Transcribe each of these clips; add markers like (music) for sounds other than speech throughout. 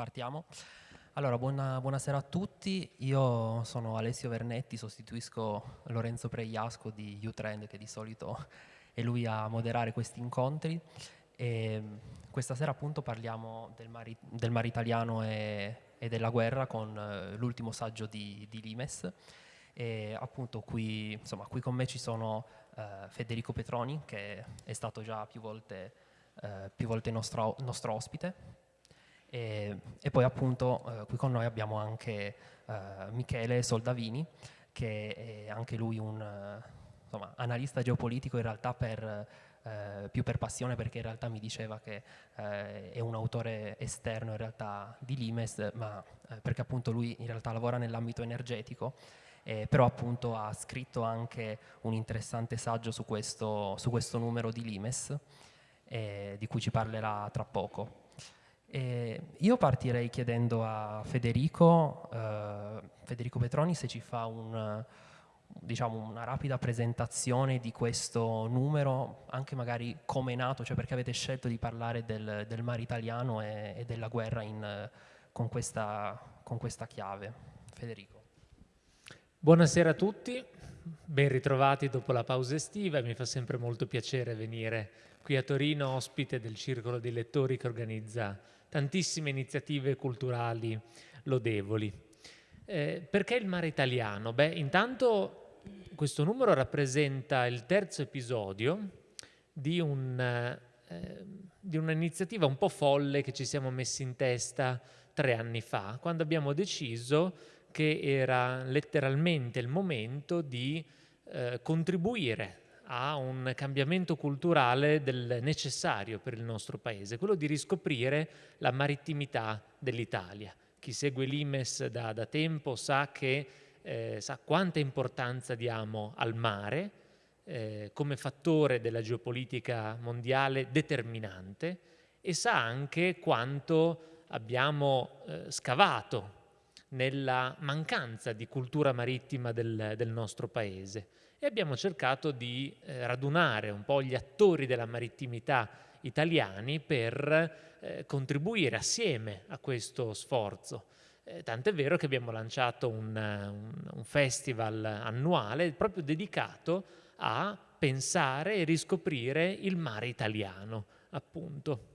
Partiamo. Allora, buona, buonasera a tutti. Io sono Alessio Vernetti, sostituisco Lorenzo Pregliasco di U-Trend, che di solito (laughs) è lui a moderare questi incontri. E questa sera appunto parliamo del mare, del mare italiano e, e, della guerra con uh, l'ultimo saggio di, di, Limes. E appunto qui, insomma, qui con me ci sono uh, Federico Petroni, che è stato già più volte, uh, più volte nostro, nostro ospite, e, e poi appunto eh, qui con noi abbiamo anche eh, Michele Soldavini, che è anche lui un insomma, analista geopolitico in realtà per, eh, più per passione perché in realtà mi diceva che eh, è un autore esterno in realtà di Limes, ma eh, perché appunto lui in realtà lavora nell'ambito energetico, eh, però appunto ha scritto anche un interessante saggio su questo, su questo numero di Limes, di cui ci parlerà tra poco. E io partirei chiedendo a Federico, eh, Federico Petroni se ci fa un, diciamo, una rapida presentazione di questo numero, anche magari come è nato, cioè perché avete scelto di parlare del, del mare italiano e, e della guerra in, con, questa, con questa chiave. Federico. Buonasera a tutti, ben ritrovati dopo la pausa estiva, mi fa sempre molto piacere venire qui a Torino ospite del circolo di lettori che organizza tantissime iniziative culturali lodevoli. Eh, perché il mare italiano? Beh, intanto questo numero rappresenta il terzo episodio di, un, eh, di un'iniziativa un po' folle che ci siamo messi in testa tre anni fa, quando abbiamo deciso che era letteralmente il momento di eh, contribuire a un cambiamento culturale necessario per il nostro paese, quello di riscoprire la marittimità dell'Italia. Chi segue l'Imes da, da tempo sa, che, eh, sa quanta importanza diamo al mare eh, come fattore della geopolitica mondiale determinante e sa anche quanto abbiamo eh, scavato nella mancanza di cultura marittima del, del nostro paese e abbiamo cercato di eh, radunare un po' gli attori della marittimità italiani per eh, contribuire assieme a questo sforzo. Eh, tant'è vero che abbiamo lanciato un, un, un festival annuale proprio dedicato a pensare e riscoprire il mare italiano, appunto.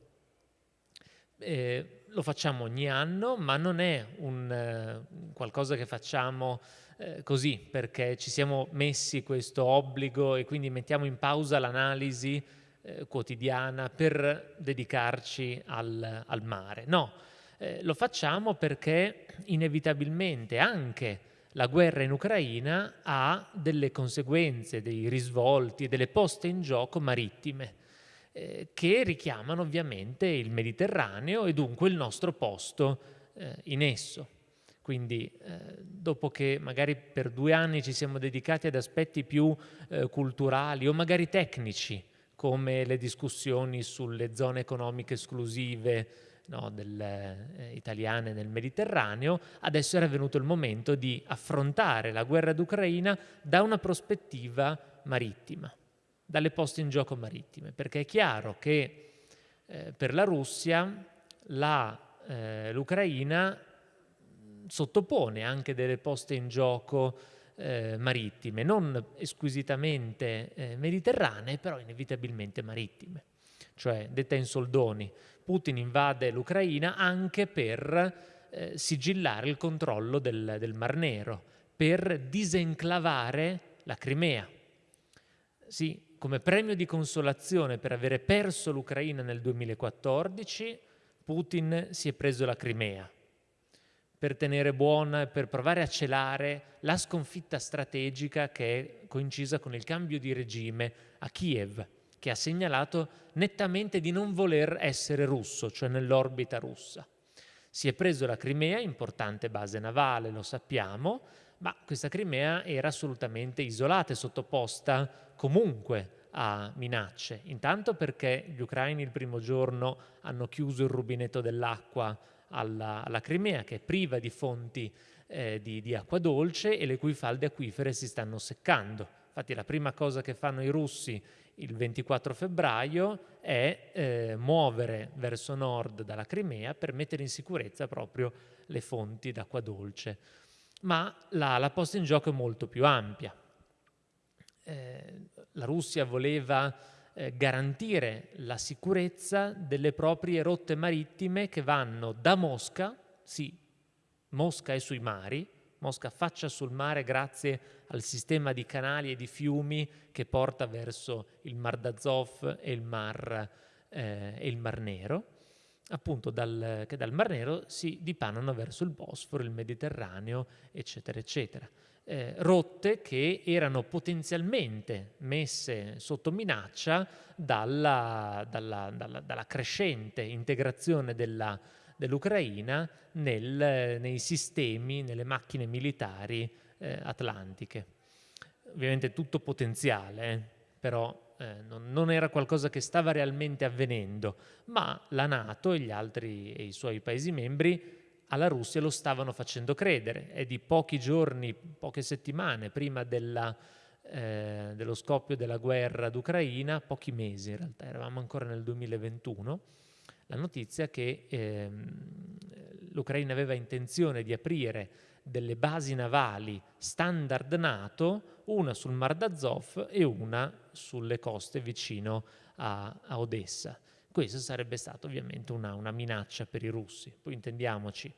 Eh, lo facciamo ogni anno, ma non è un, uh, qualcosa che facciamo eh, così, perché ci siamo messi questo obbligo e quindi mettiamo in pausa l'analisi eh, quotidiana per dedicarci al, al mare. No, eh, lo facciamo perché inevitabilmente anche la guerra in Ucraina ha delle conseguenze, dei risvolti, delle poste in gioco marittime eh, che richiamano ovviamente il Mediterraneo e dunque il nostro posto eh, in esso. Quindi eh, dopo che magari per due anni ci siamo dedicati ad aspetti più eh, culturali o magari tecnici, come le discussioni sulle zone economiche esclusive no, del, eh, italiane nel Mediterraneo, adesso era venuto il momento di affrontare la guerra d'Ucraina da una prospettiva marittima, dalle poste in gioco marittime, perché è chiaro che eh, per la Russia eh, l'Ucraina sottopone anche delle poste in gioco eh, marittime, non squisitamente eh, mediterranee, però inevitabilmente marittime. Cioè, detta in soldoni, Putin invade l'Ucraina anche per eh, sigillare il controllo del, del Mar Nero, per disenclavare la Crimea. Sì, come premio di consolazione per avere perso l'Ucraina nel 2014, Putin si è preso la Crimea per tenere buona per provare a celare la sconfitta strategica che è coincisa con il cambio di regime a Kiev, che ha segnalato nettamente di non voler essere russo, cioè nell'orbita russa. Si è preso la Crimea, importante base navale, lo sappiamo, ma questa Crimea era assolutamente isolata e sottoposta comunque a minacce. Intanto perché gli ucraini il primo giorno hanno chiuso il rubinetto dell'acqua alla, alla Crimea, che è priva di fonti eh, di, di acqua dolce e le cui falde acquifere si stanno seccando. Infatti la prima cosa che fanno i russi il 24 febbraio è eh, muovere verso nord dalla Crimea per mettere in sicurezza proprio le fonti d'acqua dolce. Ma la, la posta in gioco è molto più ampia. Eh, la Russia voleva eh, garantire la sicurezza delle proprie rotte marittime che vanno da Mosca, sì, Mosca è sui mari, Mosca affaccia sul mare grazie al sistema di canali e di fiumi che porta verso il Mar d'Azov e il Mar, eh, e il Mar Nero, appunto dal, che dal Mar Nero si dipanano verso il Bosforo, il Mediterraneo, eccetera, eccetera. Eh, rotte che erano potenzialmente messe sotto minaccia dalla, dalla, dalla, dalla crescente integrazione dell'Ucraina nel, nei sistemi, nelle macchine militari eh, atlantiche. Ovviamente tutto potenziale, eh, però eh, non, non, era qualcosa che stava realmente avvenendo, ma la Nato e altri e i suoi Paesi membri alla Russia lo stavano facendo credere. È di pochi giorni, poche settimane prima della, eh, dello scoppio della guerra d'Ucraina, pochi mesi in realtà, eravamo ancora nel 2021, la notizia che ehm, l'Ucraina aveva intenzione di aprire delle basi navali standard NATO, una sul Mar d'Azov e una sulle coste vicino a, a Odessa. Questo sarebbe stato ovviamente una, una minaccia per i russi. Poi intendiamoci,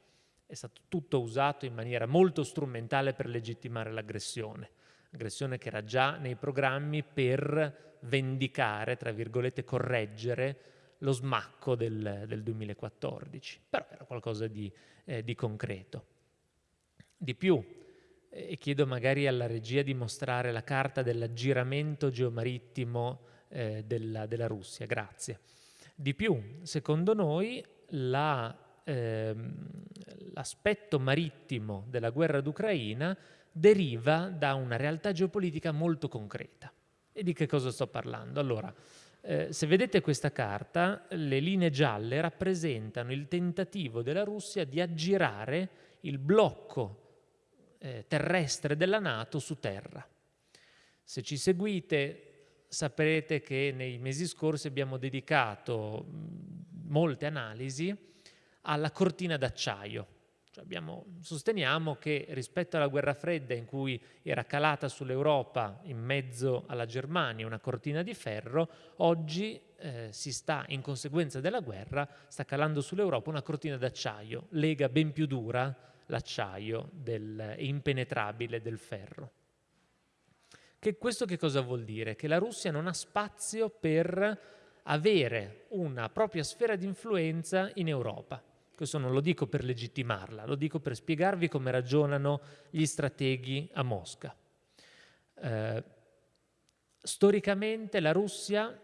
è stato tutto usato in maniera molto strumentale per legittimare l'aggressione, aggressione che era già nei programmi per vendicare, tra virgolette, correggere lo smacco del, del 2014, però era qualcosa di, eh, di concreto. Di più, e chiedo magari alla regia di mostrare la carta dell'aggiramento geomarittimo eh, della, della, Russia, grazie. Di più, secondo noi, la, ehm, l'aspetto marittimo della guerra d'Ucraina deriva da una realtà geopolitica molto concreta. E di che cosa sto parlando? Allora, eh, se vedete questa carta, le linee gialle rappresentano il tentativo della Russia di aggirare il blocco eh, terrestre della Nato su terra. Se ci seguite saprete che nei mesi scorsi abbiamo dedicato molte analisi alla cortina d'acciaio, cioè sosteniamo che rispetto alla guerra fredda in cui era calata sull'Europa in mezzo alla Germania una cortina di ferro, oggi eh, si sta, in conseguenza della guerra, sta calando sull'Europa una cortina d'acciaio, lega ben più dura l'acciaio e impenetrabile del ferro. Che questo che cosa vuol dire? Che la Russia non ha spazio per avere una propria sfera di influenza in Europa. Questo non lo dico per legittimarla, lo dico per spiegarvi come ragionano gli strateghi a Mosca. Eh, storicamente la Russia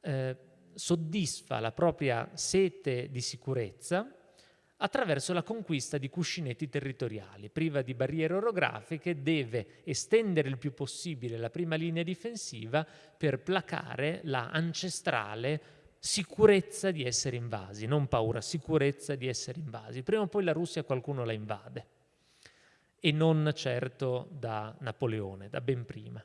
eh, soddisfa la propria sete di sicurezza attraverso la conquista di cuscinetti territoriali. Priva di barriere orografiche deve estendere il più possibile la prima linea difensiva per placare la ancestrale sicurezza di essere invasi, non paura, sicurezza di essere invasi. Prima o poi la Russia qualcuno la invade e non certo da Napoleone, da ben prima.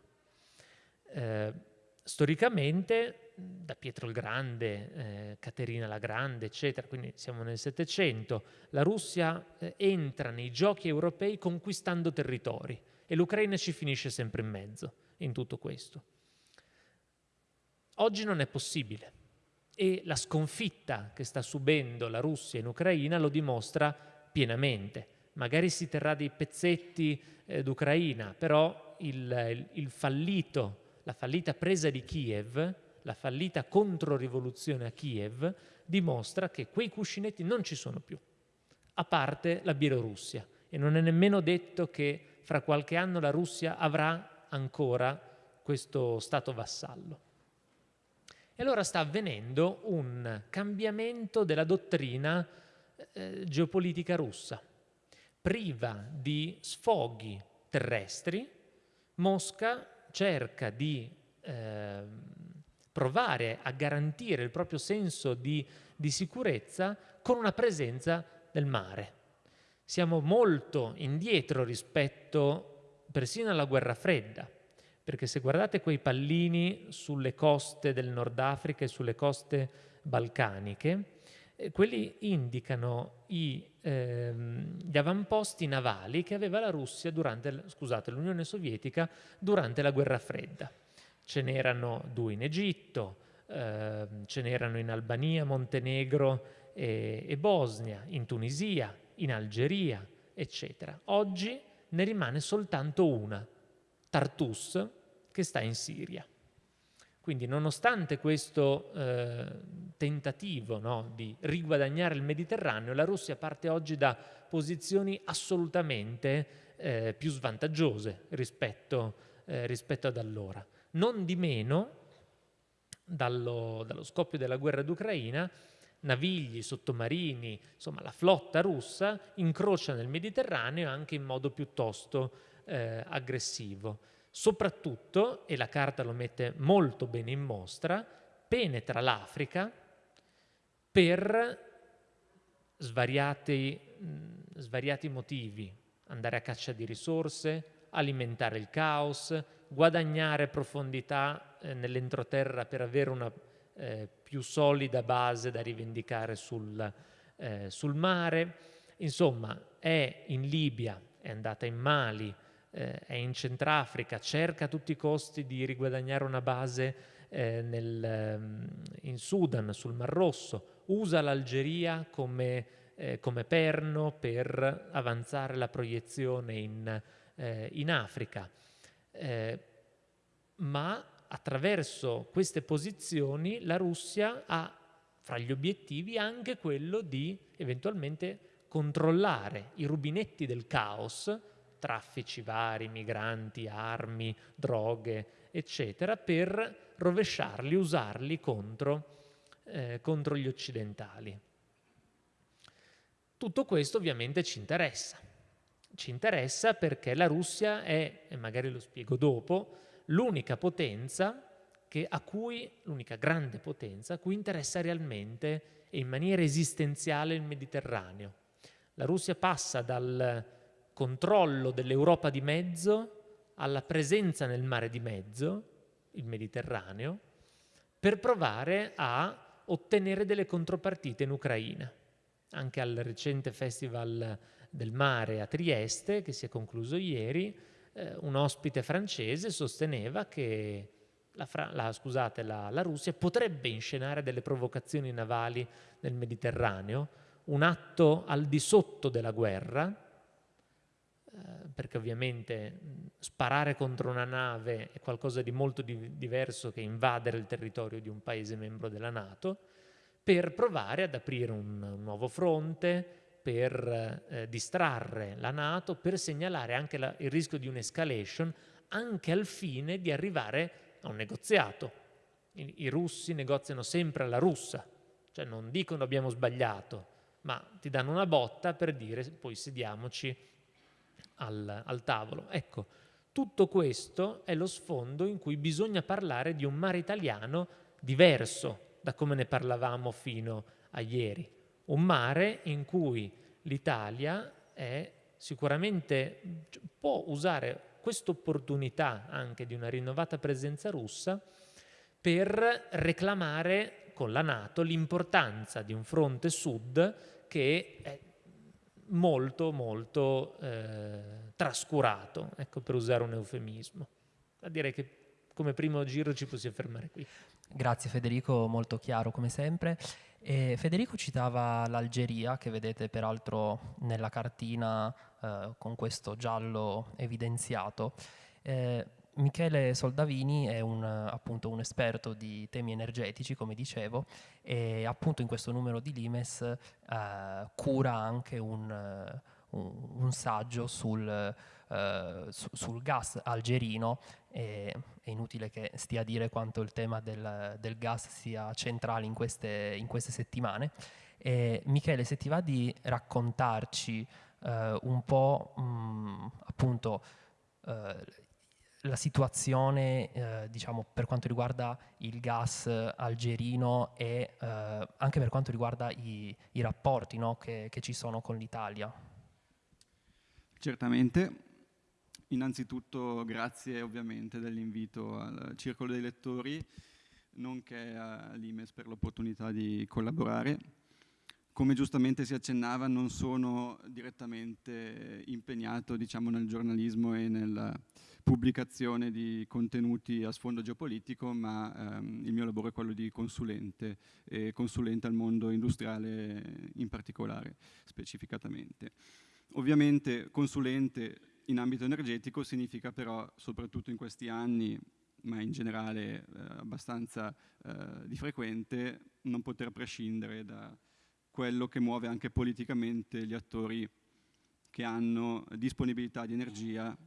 Eh, storicamente, da Pietro il Grande, eh, Caterina la Grande, eccetera, quindi siamo nel Settecento, la Russia eh, entra nei giochi europei conquistando territori e l'Ucraina ci finisce sempre in mezzo in tutto questo. Oggi non è possibile e la sconfitta che sta subendo la Russia in Ucraina lo dimostra pienamente. Magari si terrà dei pezzetti eh, d'Ucraina, però il, il fallito, la fallita presa di Kiev, la fallita controrivoluzione a Kiev, dimostra che quei cuscinetti non ci sono più, a parte la Bielorussia. E non è nemmeno detto che fra qualche anno la Russia avrà ancora questo stato vassallo. E allora sta avvenendo un cambiamento della dottrina eh, geopolitica russa. Priva di sfoghi terrestri, Mosca cerca di eh, provare a garantire il proprio senso di, di sicurezza con una presenza del mare. siamo molto indietro rispetto persino alla guerra fredda, perché se guardate quei pallini sulle coste del Nord Africa e sulle coste balcaniche, eh, quelli indicano i, ehm, gli avamposti navali che aveva la Russia durante, scusate, l'Unione Sovietica durante la guerra fredda. Ce n'erano due in Egitto, ehm, ce n'erano in Albania, Montenegro e, e Bosnia, in Tunisia, in Algeria, eccetera. Oggi ne rimane soltanto una, Tartus, che sta in Siria. Quindi nonostante questo eh, tentativo no, di riguadagnare il Mediterraneo, la Russia parte oggi da posizioni assolutamente eh, più svantaggiose rispetto, eh, rispetto, ad allora. Non di meno, dallo, dallo scoppio della guerra d'Ucraina, navigli, sottomarini, insomma la flotta russa incrocia nel Mediterraneo anche in modo piuttosto eh, aggressivo. Soprattutto, e la carta lo mette molto bene in mostra, penetra l'Africa per svariati, mh, svariati motivi, andare a caccia di risorse, alimentare il caos, guadagnare profondità eh, nell'entroterra per avere una eh, più solida base da rivendicare sul, eh, sul, mare. Insomma, è in Libia, è andata in Mali, eh, è in Centrafrica, cerca a tutti i costi di riguadagnare una base eh, nel, ehm, in Sudan, sul Mar Rosso, usa l'Algeria come, eh, come, perno per avanzare la proiezione in, in Africa. Eh, ma attraverso queste posizioni la Russia ha fra gli obiettivi anche quello di eventualmente controllare i rubinetti del caos traffici vari, migranti, armi, droghe, eccetera, per rovesciarli, usarli contro, eh, contro gli occidentali. Tutto questo ovviamente ci interessa. Ci interessa perché la Russia è, e magari lo spiego dopo, l'unica potenza che, a cui, l'unica grande potenza a cui interessa realmente e in maniera esistenziale il Mediterraneo. La Russia passa dal controllo dell'Europa di mezzo alla presenza nel mare di mezzo, il Mediterraneo, per provare a ottenere delle contropartite in Ucraina. Anche al recente Festival del Mare a Trieste, che si è concluso ieri, eh, un ospite francese sosteneva che la, la, scusate, la, la Russia potrebbe inscenare delle provocazioni navali nel Mediterraneo, un atto al di sotto della guerra, eh, perché ovviamente sparare contro una nave è qualcosa di molto di diverso che invadere il territorio di un paese membro della Nato, per provare ad aprire un, un nuovo fronte, per eh, distrarre la Nato, per segnalare anche la, il rischio di un'escalation, anche al fine di arrivare a un negoziato. I, I russi negoziano sempre alla russa, cioè non dicono abbiamo sbagliato, ma ti danno una botta per dire poi sediamoci al, al tavolo. Ecco, tutto questo è lo sfondo in cui bisogna parlare di un mare italiano diverso da come ne parlavamo fino a ieri. Un mare in cui l'Italia è sicuramente può usare questa opportunità anche di una rinnovata presenza russa per reclamare con la Nato l'importanza di un fronte sud che è molto, molto eh, trascurato, ecco, per usare un eufemismo. Ma direi che come primo giro ci possiamo fermare qui. Grazie Federico, molto chiaro come sempre. E Federico citava l'Algeria, che vedete peraltro nella cartina eh, con questo giallo evidenziato. Eh, Michele Soldavini è un, appunto un esperto di temi energetici, come dicevo, e appunto in questo numero di Limes eh, cura anche un, un, un saggio sul, eh, su, sul, gas algerino. È inutile che stia a dire quanto il tema del, del gas sia centrale in queste, in queste settimane. E, Michele, se ti va di raccontarci eh, un po' mh, appunto eh, la situazione eh, diciamo, per quanto riguarda il gas algerino e eh, anche per quanto riguarda i, i rapporti no, che, che, ci sono con l'Italia. Certamente. Innanzitutto grazie ovviamente dell'invito al Circolo dei Lettori, nonché all'Imes per l'opportunità di collaborare. Come giustamente si accennava, non sono direttamente impegnato diciamo, nel giornalismo e nella pubblicazione di contenuti a sfondo geopolitico, ma ehm, il mio lavoro è quello di consulente, e consulente al mondo industriale in particolare, specificatamente. Ovviamente consulente in ambito energetico significa però, soprattutto in questi anni, ma in generale eh, abbastanza eh, di frequente, non poter prescindere da quello che muove anche politicamente gli attori che hanno disponibilità di energia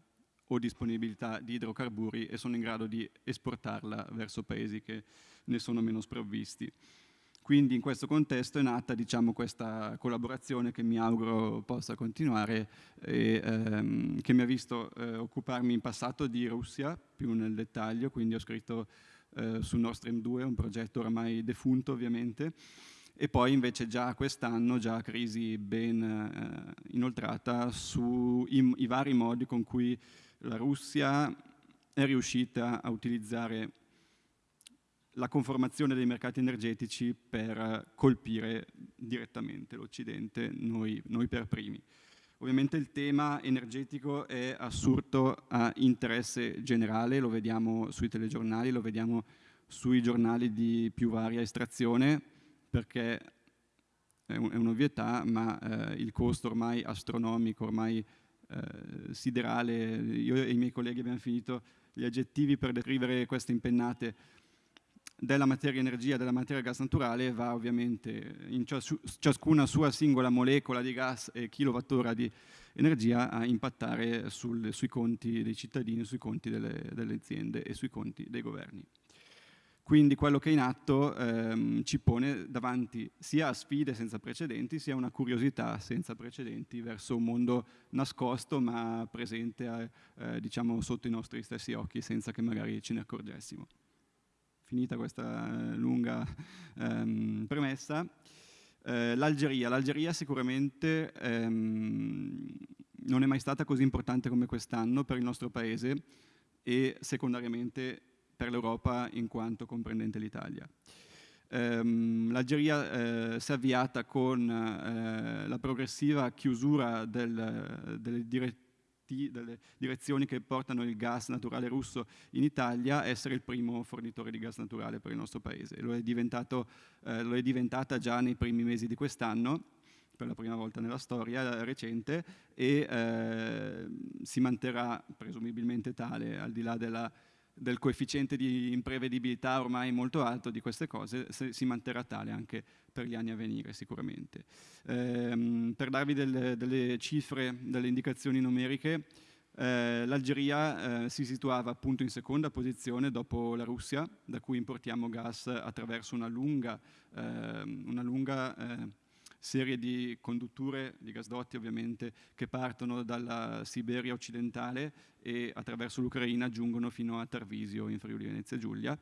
o disponibilità di idrocarburi e sono in grado di esportarla verso paesi che ne sono meno sprovvisti. Quindi in questo contesto è nata diciamo, questa collaborazione che mi auguro possa continuare e ehm, che mi ha visto eh, occuparmi in passato di Russia più nel dettaglio, quindi ho scritto eh, su Nord Stream 2, un progetto oramai defunto ovviamente, e poi invece già quest'anno, già crisi ben eh, inoltrata sui vari modi con cui la Russia è riuscita a utilizzare la conformazione dei mercati energetici per colpire direttamente l'Occidente, noi, noi, per primi. Ovviamente il tema energetico è assurdo a interesse generale, lo vediamo sui telegiornali, lo vediamo sui giornali di più varia estrazione, perché è un'ovvietà, ma eh, il costo ormai astronomico, ormai eh, siderale, io e i miei colleghi abbiamo finito gli aggettivi per descrivere queste impennate della materia energia, della materia gas naturale va ovviamente in ciascuna sua singola molecola di gas e kilowattora di energia a impattare sul, sui conti dei cittadini, sui conti delle, delle, aziende e sui conti dei governi. Quindi quello che è in atto ehm, ci pone davanti sia a sfide senza precedenti, sia a una curiosità senza precedenti verso un mondo nascosto ma presente eh, diciamo sotto i nostri stessi occhi senza che magari ce ne accorgessimo finita questa eh, lunga ehm, premessa, eh, l'Algeria. L'Algeria sicuramente ehm, non è mai stata così importante come quest'anno per il nostro paese e secondariamente per l'Europa in quanto comprendente l'Italia. Um, L'Algeria eh, si è avviata con eh, la progressiva chiusura del, delle delle direzioni che portano il gas naturale russo in Italia, essere il primo fornitore di gas naturale per il nostro paese. Lo è, eh, lo è diventata già nei primi mesi di quest'anno, per la prima volta nella storia recente, e eh, si manterrà presumibilmente tale, al di là della del coefficiente di imprevedibilità ormai molto alto di queste cose si manterrà tale anche per gli anni a venire sicuramente. Ehm, per darvi delle, delle, cifre, delle indicazioni numeriche, eh, l'Algeria eh, si situava appunto in seconda posizione dopo la Russia, da cui importiamo gas attraverso una lunga, eh, una lunga eh, serie di condutture, di gasdotti ovviamente, che partono dalla Siberia occidentale e attraverso l'Ucraina giungono fino a Tarvisio in Friuli Venezia Giulia.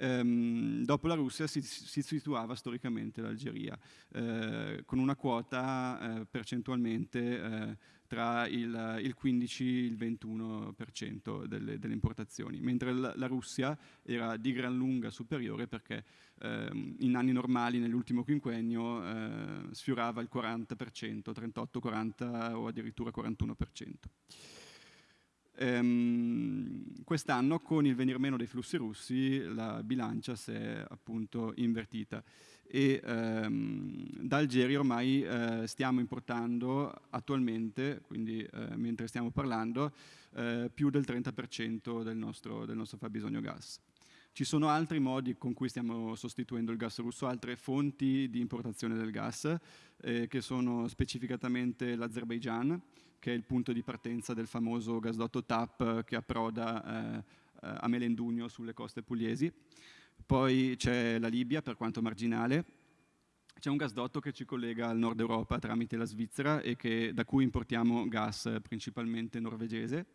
Ehm, dopo la Russia si, si situava storicamente l'Algeria, eh, con una quota eh, percentualmente eh, tra il, il, 15 e il 21% delle, delle, importazioni, mentre la, Russia era di gran lunga superiore perché ehm, in anni normali, nell'ultimo quinquennio, eh, sfiorava il 40%, 38, 40 o addirittura 41%. Ehm, Quest'anno con il venir meno dei flussi russi la bilancia si è appunto invertita e ehm, da Algeria ormai eh, stiamo importando attualmente, quindi eh, mentre stiamo parlando, eh, più del 30% del nostro, del nostro fabbisogno gas. Ci sono altri modi con cui stiamo sostituendo il gas russo, altre fonti di importazione del gas, eh, che sono specificatamente l'Azerbaigian, che è il punto di partenza del famoso gasdotto TAP che approda eh, a Melendugno sulle coste pugliesi. Poi c'è la Libia, per quanto marginale, c'è un gasdotto che ci collega al nord Europa tramite la Svizzera e che, da cui importiamo gas principalmente norvegese.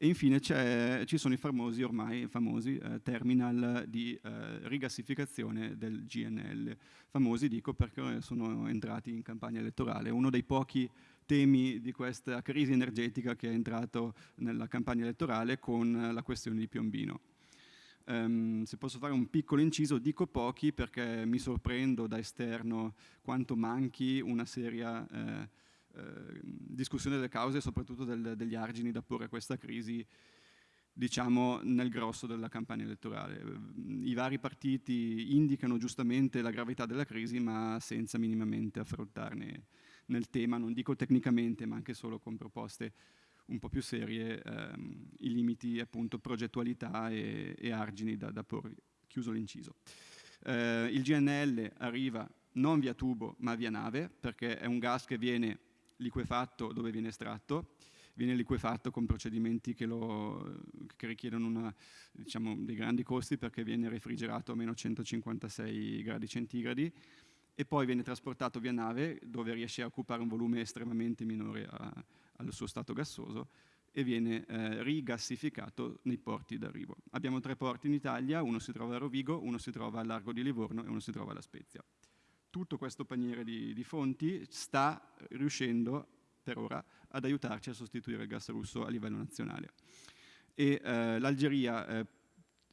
E infine ci sono i famosi, ormai famosi, eh, terminal di eh, rigassificazione del GNL. Famosi dico perché sono entrati in campagna elettorale. Uno dei pochi temi di questa crisi energetica che è entrato nella campagna elettorale con la questione di Piombino. Um, se posso fare un piccolo inciso, dico pochi perché mi sorprendo da esterno quanto manchi una seria eh, eh, discussione delle cause e soprattutto del, degli argini da porre a questa crisi diciamo nel grosso della campagna elettorale. I vari partiti indicano giustamente la gravità della crisi ma senza minimamente affrontarne nel tema, non dico tecnicamente ma anche solo con proposte un po' più serie ehm, i limiti appunto progettualità e, e argini da, da, porre, chiuso l'inciso. Eh, il GNL arriva non via tubo ma via nave perché è un gas che viene liquefatto dove viene estratto, viene liquefatto con procedimenti che, lo, che richiedono una, diciamo, dei grandi costi perché viene refrigerato a meno 156 gradi centigradi e poi viene trasportato via nave dove riesce a occupare un volume estremamente minore a, al suo stato gassoso e viene eh, rigassificato nei porti d'arrivo. Abbiamo tre porti in Italia, uno si trova a Rovigo, uno si trova al largo di Livorno e uno si trova alla Spezia. Tutto questo paniere di, di fonti sta riuscendo per ora ad aiutarci a sostituire il gas russo a livello nazionale. E eh, l'Algeria eh,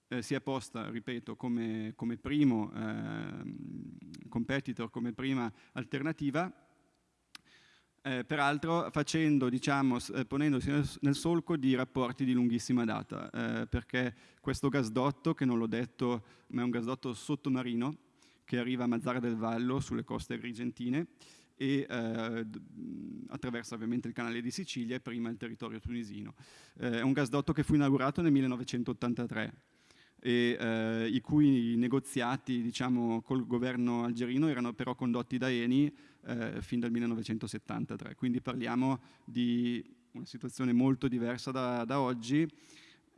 eh, si è posta, ripeto, come, come primo ehm, competitor, come prima alternativa, eh, peraltro facendo, diciamo, eh, ponendosi nel, solco di rapporti di lunghissima data, eh, perché questo gasdotto, che non l'ho detto, ma è un gasdotto sottomarino, che arriva a Mazzara del Vallo, sulle coste agrigentine, e eh, attraversa ovviamente il canale di Sicilia e prima il territorio tunisino. Eh, è un gasdotto che fu inaugurato nel 1983 e eh, i cui negoziati diciamo, col governo algerino erano però condotti da Eni eh, fin dal 1973, quindi parliamo di una situazione molto diversa da, da oggi,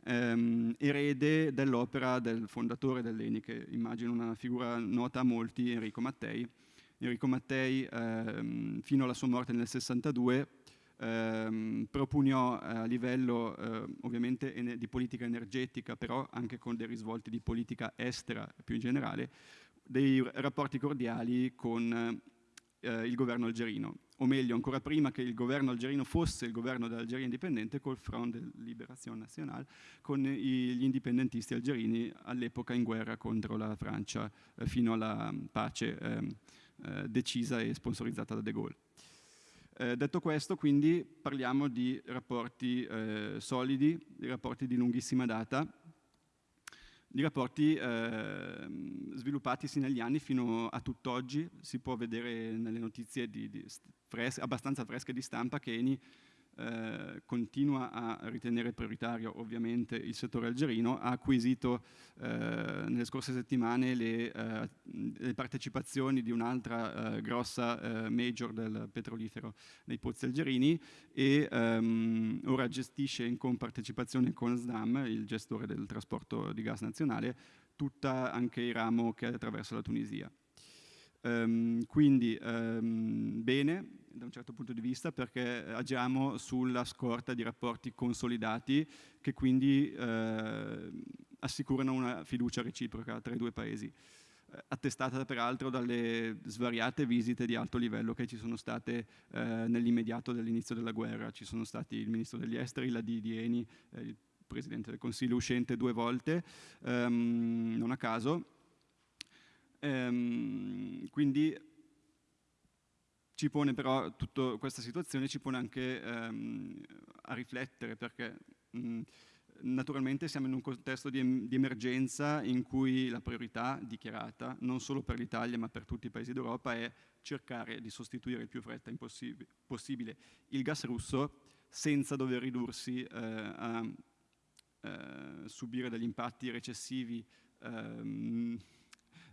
ehm, erede dell'opera del fondatore dell'Eni, che immagino una figura nota a molti, Enrico Mattei. Enrico Mattei, ehm, fino alla sua morte nel 62, ehm, propugnò a livello eh, ovviamente di politica energetica, però anche con dei risvolti di politica estera più in generale, dei rapporti cordiali con eh, il governo algerino, o meglio ancora prima che il governo algerino fosse il governo dell'Algeria indipendente col Front de Libération Nationale, con gli indipendentisti algerini all'epoca in guerra contro la Francia eh, fino alla pace ehm, eh, decisa e sponsorizzata da De Gaulle. Eh, detto questo, quindi, parliamo di rapporti eh, solidi, di rapporti di lunghissima data, di rapporti eh, sviluppatisi negli anni fino a tutt'oggi. Si può vedere nelle notizie di, di fres abbastanza fresche di stampa che Eni eh, continua a ritenere prioritario ovviamente il settore algerino, ha acquisito eh, nelle scorse settimane le, eh, le partecipazioni di un'altra eh, grossa eh, major del petrolifero nei pozzi algerini e ehm, ora gestisce in compartecipazione con SDAM, il gestore del trasporto di gas nazionale, tutta anche il ramo che attraversa la Tunisia. Um, quindi um, bene da un certo punto di vista perché agiamo sulla scorta di rapporti consolidati che quindi eh, assicurano una fiducia reciproca tra i due paesi, eh, attestata peraltro dalle svariate visite di alto livello che ci sono state eh, nell'immediato dell'inizio della guerra. Ci sono stati il ministro degli esteri, la di Eni, eh, il presidente del Consiglio uscente due volte, ehm, non a caso, Ehm, quindi ci pone però tutta questa situazione ci pone anche ehm, a riflettere perché mh, naturalmente siamo in un contesto di, di, emergenza in cui la priorità dichiarata non solo per l'Italia ma per tutti i paesi d'Europa è cercare di sostituire il più fretta possibile il gas russo senza dover ridursi eh, a eh, subire degli impatti recessivi ehm,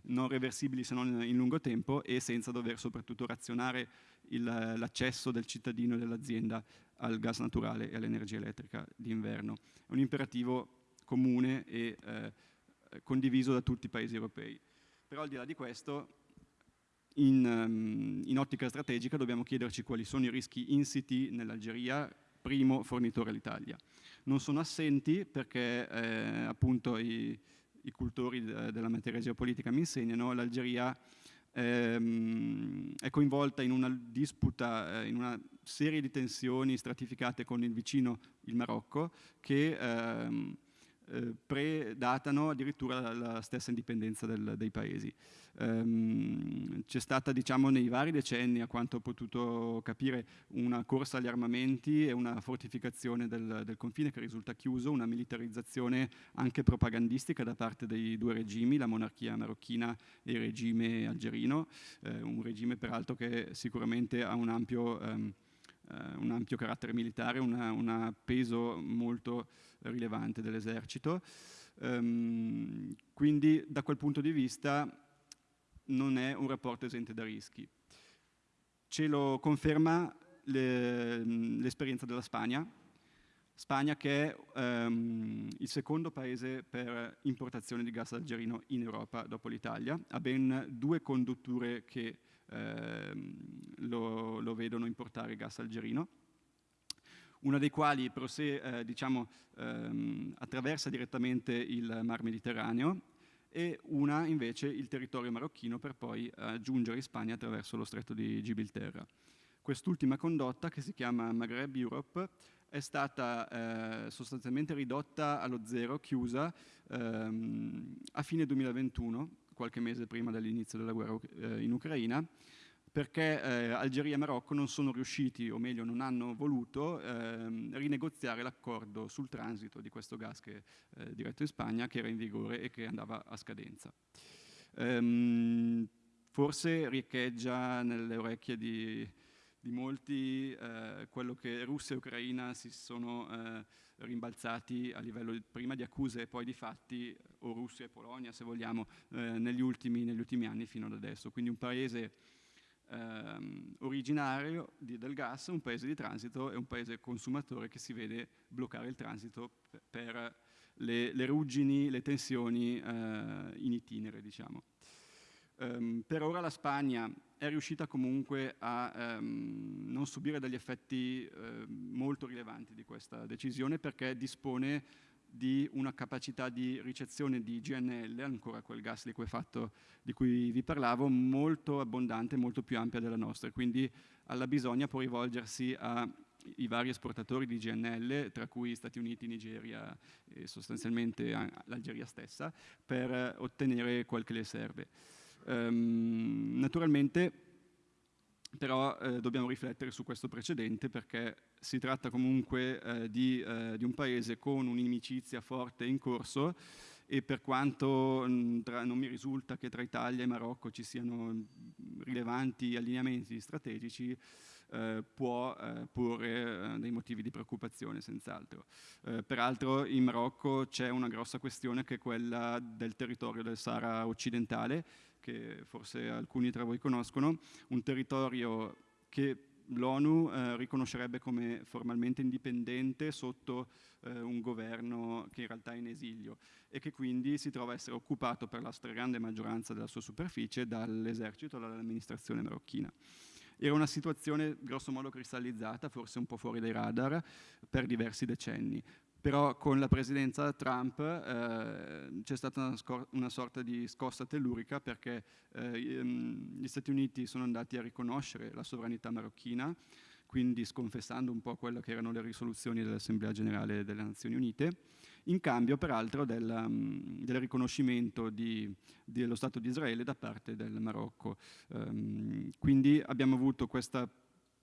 non reversibili se non in lungo tempo e senza dover soprattutto razionare l'accesso del cittadino e dell'azienda al gas naturale e all'energia elettrica d'inverno. È un imperativo comune e eh, condiviso da tutti i paesi europei. Però al di là di questo, in, um, in ottica strategica dobbiamo chiederci quali sono i rischi insiti nell'Algeria, primo fornitore all'Italia. Non sono assenti perché eh, appunto i, i cultori della materia geopolitica mi insegnano, l'Algeria ehm, è coinvolta in una disputa, eh, in una serie di tensioni stratificate con il vicino, il Marocco, che ehm, eh, predatano addirittura la, stessa indipendenza del, dei paesi. Um, c'è stata diciamo, nei vari decenni, a quanto ho potuto capire, una corsa agli armamenti e una fortificazione del, del, confine che risulta chiuso, una militarizzazione anche propagandistica da parte dei due regimi, la monarchia marocchina e il regime algerino, eh, un regime peraltro che sicuramente ha un ampio, um, un ampio carattere militare, un peso molto rilevante dell'esercito. Um, quindi da quel punto di vista non è un rapporto esente da rischi. Ce lo conferma l'esperienza della Spagna, Spagna che è um, il secondo paese per importazione di gas algerino in Europa dopo l'Italia, ha ben due condutture che uh, lo, lo, vedono importare gas algerino, una dei quali eh, diciamo, um, attraversa direttamente il Mar Mediterraneo e una invece il territorio marocchino per poi eh, giungere in Spagna attraverso lo stretto di Gibilterra. Quest'ultima condotta, che si chiama Maghreb Europe, è stata eh, sostanzialmente ridotta allo zero, chiusa, ehm, a fine 2021, qualche mese prima dell'inizio della guerra eh, in Ucraina, perché eh, Algeria e Marocco non sono riusciti, o meglio non hanno voluto, ehm, rinegoziare l'accordo sul transito di questo gas che, eh, diretto in Spagna che era in vigore e che andava a scadenza. Ehm, forse riecheggia nelle orecchie di, di molti eh, quello che Russia e Ucraina si sono eh, rimbalzati a livello prima di accuse e poi di fatti, o Russia e Polonia se vogliamo, eh, negli ultimi, negli ultimi anni fino ad adesso. Quindi un paese ehm, originario di, del gas, un paese di transito e un paese consumatore che si vede bloccare il transito per le, le ruggini, le tensioni eh, in itinere, diciamo. Um, per ora la Spagna è riuscita comunque a um, non subire degli effetti uh, molto rilevanti di questa decisione perché dispone di una capacità di ricezione di GNL, ancora quel gas liquefatto di cui vi parlavo, molto abbondante, molto più ampia della nostra, quindi alla bisogna può rivolgersi ai vari esportatori di GNL, tra cui Stati Uniti, Nigeria e sostanzialmente l'Algeria stessa, per ottenere quel che le serve. Um, naturalmente però eh, dobbiamo riflettere su questo precedente perché si tratta comunque eh, di, eh, di, un paese con un'inimicizia forte in corso e per quanto mh, tra, non mi risulta che tra Italia e Marocco ci siano rilevanti allineamenti strategici, eh, può eh, porre eh, dei motivi di preoccupazione senz'altro. Peraltro in Marocco c'è una grossa questione che è quella del territorio del Sahara occidentale, che forse alcuni tra voi conoscono, un territorio che l'ONU eh, riconoscerebbe come formalmente indipendente sotto eh, un governo che in realtà è in esilio e che quindi si trova a essere occupato per la stragrande maggioranza della sua superficie dall'esercito e dall'amministrazione marocchina. Era una situazione grossomodo cristallizzata, forse un po' fuori dai radar, per diversi decenni però con la presidenza Trump eh, c'è stata una, una, sorta di scossa tellurica perché eh, gli Stati Uniti sono andati a riconoscere la sovranità marocchina, quindi sconfessando un po' quelle che erano le risoluzioni dell'Assemblea Generale delle Nazioni Unite, in cambio peraltro del, del riconoscimento di, dello Stato di Israele da parte del Marocco. Um, quindi abbiamo avuto questa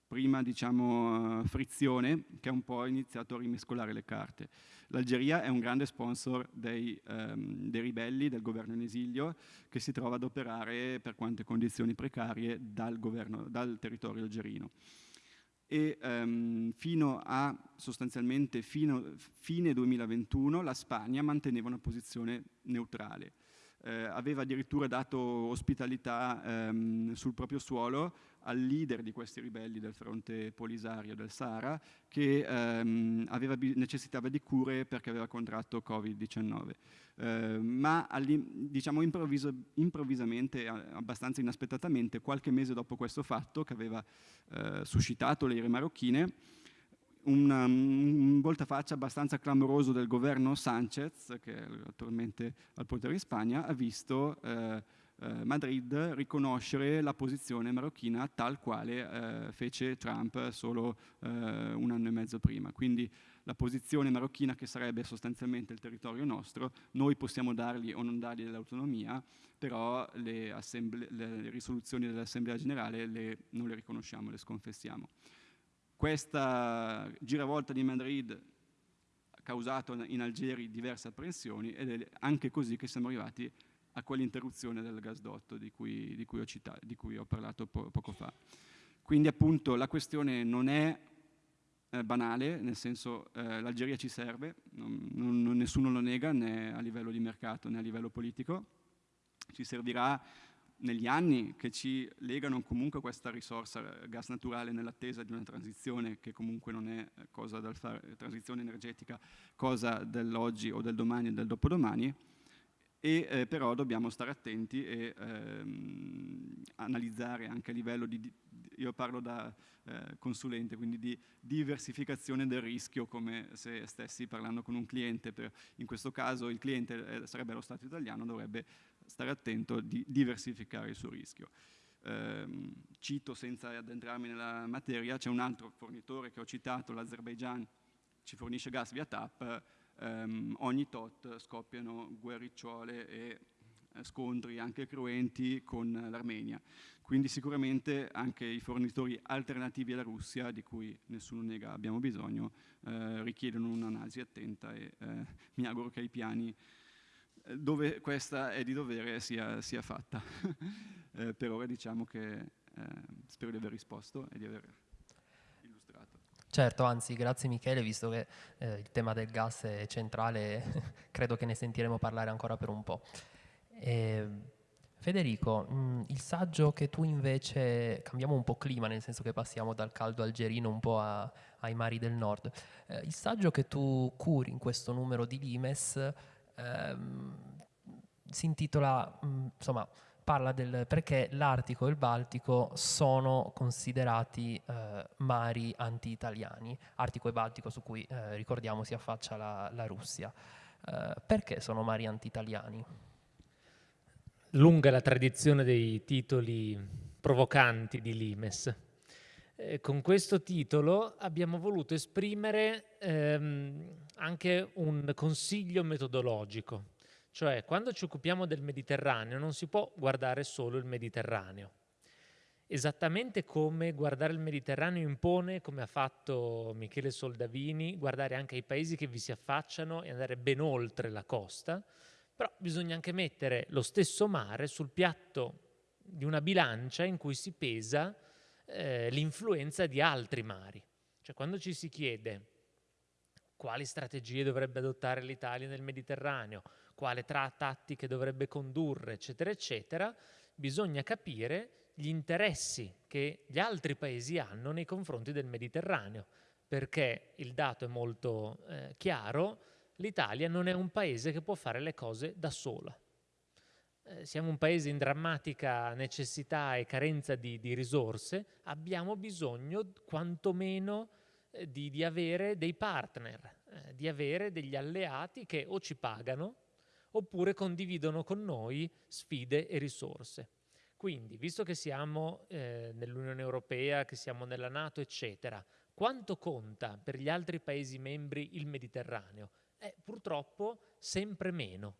prima diciamo, uh, frizione che ha un po' iniziato a rimescolare le carte. L'Algeria è un grande sponsor dei, um, dei, ribelli, del governo in esilio, che si trova ad operare per quante condizioni precarie dal, governo, dal territorio algerino. E um, fino a sostanzialmente fino, fine 2021 la Spagna manteneva una posizione neutrale. Eh, aveva addirittura dato ospitalità ehm, sul proprio suolo al leader di questi ribelli del fronte polisario del Sahara che ehm, aveva, necessitava di cure perché aveva contratto Covid-19. Eh, ma diciamo improvvisamente, abbastanza inaspettatamente, qualche mese dopo questo fatto che aveva eh, suscitato le ire marocchine, un, un voltafaccia abbastanza clamoroso del governo Sanchez, che è attualmente al potere in Spagna, ha visto eh, eh, Madrid riconoscere la posizione marocchina tal quale eh, fece Trump solo eh, un anno e mezzo prima. Quindi la posizione marocchina che sarebbe sostanzialmente il territorio nostro, noi possiamo dargli o non dargli l'autonomia, però le, le risoluzioni dell'Assemblea Generale le, non le riconosciamo, le sconfessiamo. Questa giravolta di Madrid ha causato in Algeri diverse apprensioni ed è anche così che siamo arrivati a quell'interruzione del gasdotto di cui, di cui, ho, citato, di cui ho parlato po poco fa. Quindi appunto la questione non è eh, banale, nel senso eh, l'Algeria ci serve, non, non, nessuno lo nega né a livello di mercato né a livello politico, ci servirà negli anni che ci legano comunque questa risorsa eh, gas naturale nell'attesa di una transizione che comunque non è eh, cosa da fare, transizione energetica, cosa dell'oggi o del domani e del dopodomani, e eh, però dobbiamo stare attenti e ehm, analizzare anche a livello di, io parlo da eh, consulente, quindi di diversificazione del rischio come se stessi parlando con un cliente, per, in questo caso il cliente eh, sarebbe lo Stato italiano, dovrebbe stare attento di diversificare il suo rischio. Eh, cito senza addentrarmi nella materia, c'è un altro fornitore che ho citato, l'Azerbaijan, ci fornisce gas via TAP, ehm, ogni tot scoppiano guerricciole e eh, scontri anche cruenti con l'Armenia. Quindi sicuramente anche i fornitori alternativi alla Russia, di cui nessuno nega abbiamo bisogno, eh, richiedono un'analisi attenta e eh, mi auguro che i piani dove questa è di dovere sia, sia fatta. (laughs) eh, per ora diciamo che eh, spero di aver risposto e di aver. Certo, anzi grazie Michele, visto che eh, il tema del gas è centrale, (laughs) credo che ne sentiremo parlare ancora per un po'. E, Federico, mh, mm, il saggio che tu invece, cambiamo un po' clima, nel senso che passiamo dal caldo algerino un po' a, ai mari del nord, eh, il saggio che tu curi in questo numero di Limes ehm, si intitola, mh, mm, insomma, parla del perché l'Artico e il Baltico sono considerati eh, mari anti-italiani, Artico e Baltico su cui eh, ricordiamo si affaccia la, la Russia. Eh, perché sono mari anti-italiani? Lunga la tradizione dei titoli provocanti di Limes. Eh, con questo titolo abbiamo voluto esprimere ehm, anche un consiglio metodologico, cioè quando ci occupiamo del Mediterraneo non si può guardare solo il Mediterraneo. Esattamente come guardare il Mediterraneo impone, come ha fatto Michele Soldavini, guardare anche i paesi che vi si affacciano e andare ben oltre la costa, però bisogna anche mettere lo stesso mare sul piatto di una bilancia in cui si pesa eh, l'influenza di altri mari. Cioè quando ci si chiede quali strategie dovrebbe adottare l'Italia nel Mediterraneo, quale tra tattiche dovrebbe condurre, eccetera, eccetera, bisogna capire gli interessi che gli altri paesi hanno nei confronti del Mediterraneo, perché il dato è molto eh, chiaro, l'Italia non è un paese che può fare le cose da sola. Eh, siamo un paese in drammatica necessità e carenza di, di risorse, abbiamo bisogno quantomeno eh, di, di, avere dei partner, eh, di avere degli alleati che o ci pagano oppure condividono con noi sfide e risorse. Quindi, visto che siamo eh, nell'Unione Europea, che siamo nella Nato, eccetera, quanto conta per gli altri Paesi membri il Mediterraneo? Eh, purtroppo sempre meno.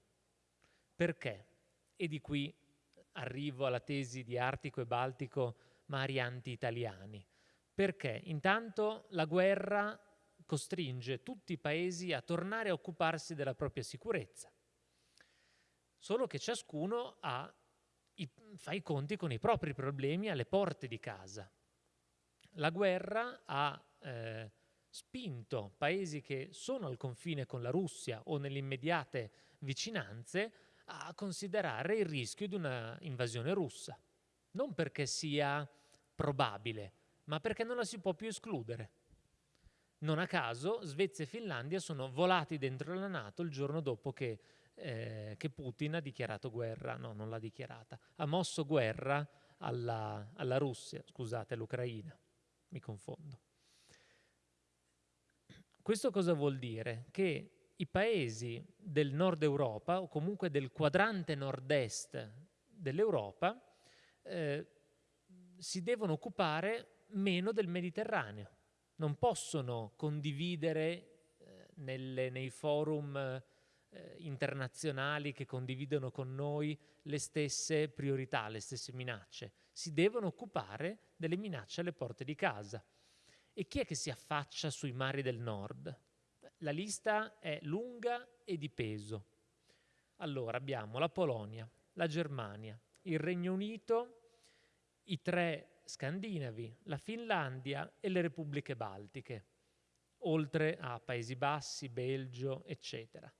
Perché? E di qui arrivo alla tesi di Artico e Baltico mari anti-italiani. Perché? Intanto la guerra costringe tutti i paesi a tornare a occuparsi della propria sicurezza. Solo che ciascuno i, fa i conti con i propri problemi alle porte di casa. La guerra ha eh, spinto paesi che sono al confine con la Russia o nelle immediate vicinanze a considerare il rischio di una invasione russa. Non perché sia probabile, ma perché non la si può più escludere. Non a caso Svezia e Finlandia sono volati dentro la Nato il giorno dopo che, eh, che Putin ha dichiarato guerra, no, non l'ha dichiarata, ha mosso guerra alla, alla Russia, scusate, all'Ucraina, mi confondo. Questo cosa vuol dire? Che i paesi del nord Europa o comunque del quadrante nord-est dell'Europa eh, si devono occupare meno del Mediterraneo, non possono condividere eh, nelle, nei forum eh, internazionali che condividono con noi le stesse priorità, le stesse minacce, si devono occupare delle minacce alle porte di casa. E chi è che si affaccia sui mari del nord? La lista è lunga e di peso. Allora abbiamo la Polonia, la Germania, il Regno Unito, i tre scandinavi, la Finlandia e le repubbliche baltiche, oltre a Paesi Bassi, Belgio, eccetera.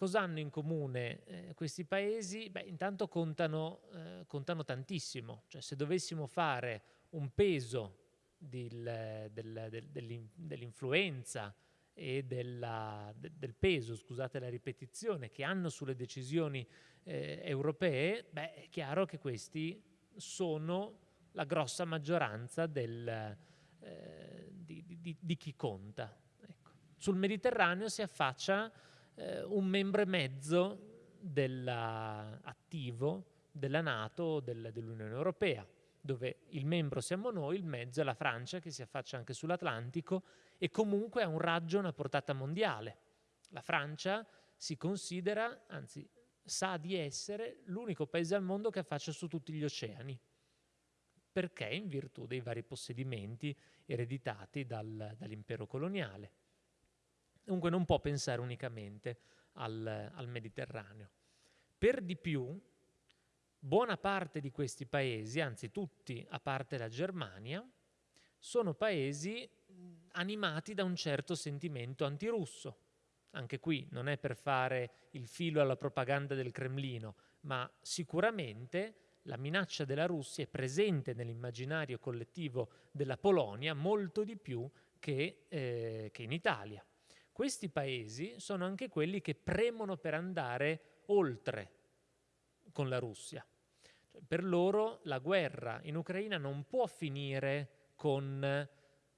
Cosa hanno in comune eh, questi paesi? Beh, intanto contano, eh, contano tantissimo, cioè se dovessimo fare un peso del, del, del, dell'influenza e della, del peso, scusate la ripetizione, che hanno sulle decisioni eh, europee, beh, è chiaro che questi sono la grossa maggioranza del, eh, di, di, di, chi conta. Ecco. Sul Mediterraneo si affaccia eh, un membro e mezzo della, attivo della Nato del, dell'Unione Europea, dove il membro siamo noi, il mezzo è la Francia che si affaccia anche sull'Atlantico e comunque ha un raggio, una portata mondiale. La Francia si considera, anzi sa di essere l'unico paese al mondo che affaccia su tutti gli oceani, perché in virtù dei vari possedimenti ereditati dal, dall'impero coloniale. Dunque non può pensare unicamente al, al Mediterraneo. Per di più, buona parte di questi paesi, anzi tutti a parte la Germania, sono paesi animati da un certo sentimento antirusso. Anche qui non è per fare il filo alla propaganda del Cremlino, ma sicuramente la minaccia della Russia è presente nell'immaginario collettivo della Polonia molto di più che, eh, che in Italia. Questi paesi sono anche quelli che premono per andare oltre con la Russia. Cioè, per loro la guerra in Ucraina non può finire con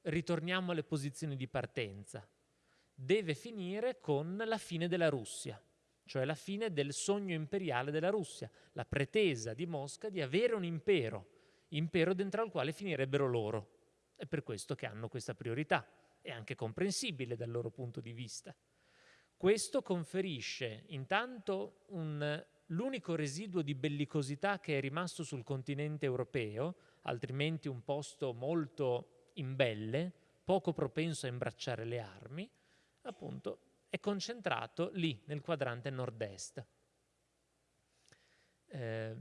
ritorniamo alle posizioni di partenza, deve finire con la fine della Russia, cioè la fine del sogno imperiale della Russia, la pretesa di Mosca di avere un impero, impero dentro al quale finirebbero loro. È per questo che hanno questa priorità, è anche comprensibile dal loro punto di vista. Questo conferisce intanto un l'unico residuo di bellicosità che è rimasto sul continente europeo, altrimenti un posto molto imbelle, poco propenso a imbracciare le armi, appunto è concentrato lì, nel quadrante nord-est. Eh,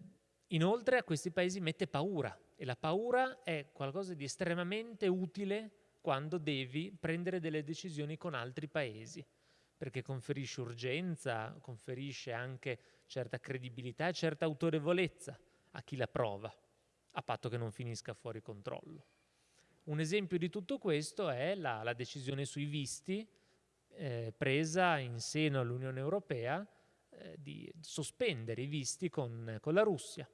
inoltre a questi paesi mette paura e la paura è qualcosa di estremamente utile quando devi prendere delle decisioni con altri paesi, perché conferisce urgenza, conferisce anche certa credibilità e certa autorevolezza a chi la prova, a patto che non finisca fuori controllo. Un esempio di tutto questo è la, la decisione sui visti eh, presa in seno all'Unione Europea eh, di sospendere i visti con, con la Russia.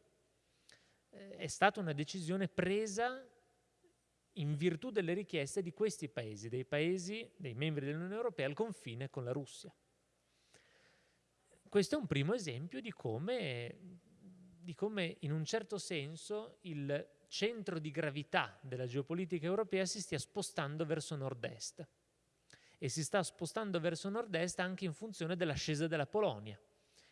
Eh, è stata una decisione presa in virtù delle richieste di questi paesi, dei paesi, dei membri dell'Unione Europea al confine con la Russia. Questo è un primo esempio di come, di come in un certo senso il centro di gravità della geopolitica europea si stia spostando verso nord-est e si sta spostando verso nord-est anche in funzione dell'ascesa della Polonia,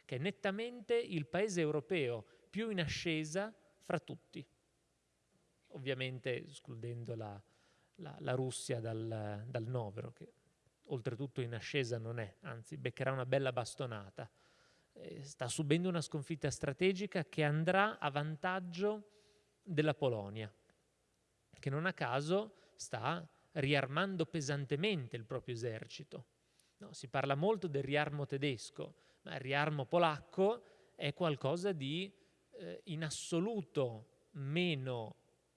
che è nettamente il paese europeo più in ascesa fra tutti, ovviamente escludendo la, la, la Russia dal, dal novero, che oltretutto in ascesa non è, anzi beccherà una bella bastonata eh, sta subendo una sconfitta strategica che andrà a vantaggio della Polonia, che non a caso sta riarmando pesantemente il proprio esercito. No, si parla molto del riarmo tedesco, ma il riarmo polacco è qualcosa di eh, in assoluto meno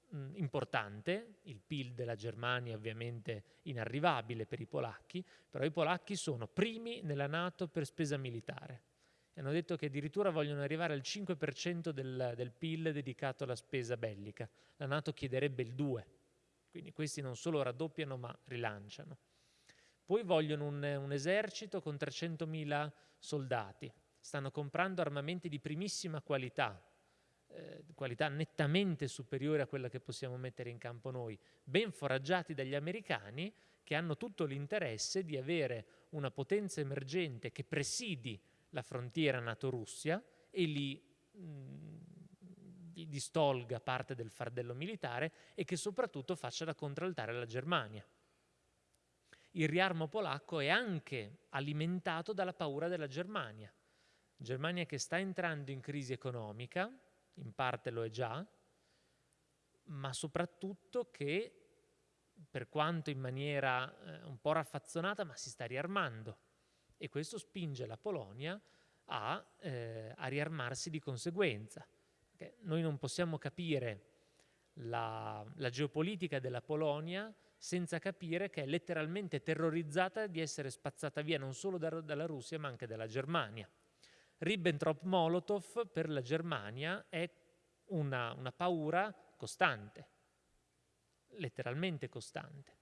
mh, importante, il PIL della Germania ovviamente inarrivabile per i polacchi, però i polacchi sono primi nella Nato per spesa militare hanno detto che addirittura vogliono arrivare al 5% del, del PIL dedicato alla spesa bellica. La Nato chiederebbe il 2%, quindi questi non solo raddoppiano ma rilanciano. Poi vogliono un, un esercito con 300.000 soldati, stanno comprando armamenti di primissima qualità, eh, qualità nettamente superiore a quella che possiamo mettere in campo noi, ben foraggiati dagli americani che hanno tutto l'interesse di avere una potenza emergente che presidi la frontiera NATO-Russia e lì mh, distolga parte del fardello militare e che soprattutto faccia da contraltare alla Germania. Il riarmo polacco è anche alimentato dalla paura della Germania. Germania che sta entrando in crisi economica, in parte lo è già, ma soprattutto che, per quanto in maniera eh, un po' raffazzonata, ma si sta riarmando. E questo spinge la Polonia a, eh, a riarmarsi di conseguenza. Perché noi non possiamo capire la, la geopolitica della Polonia senza capire che è letteralmente terrorizzata di essere spazzata via non solo da, dalla Russia ma anche dalla Germania. Ribbentrop-Molotov per la Germania è una, una paura costante, letteralmente costante.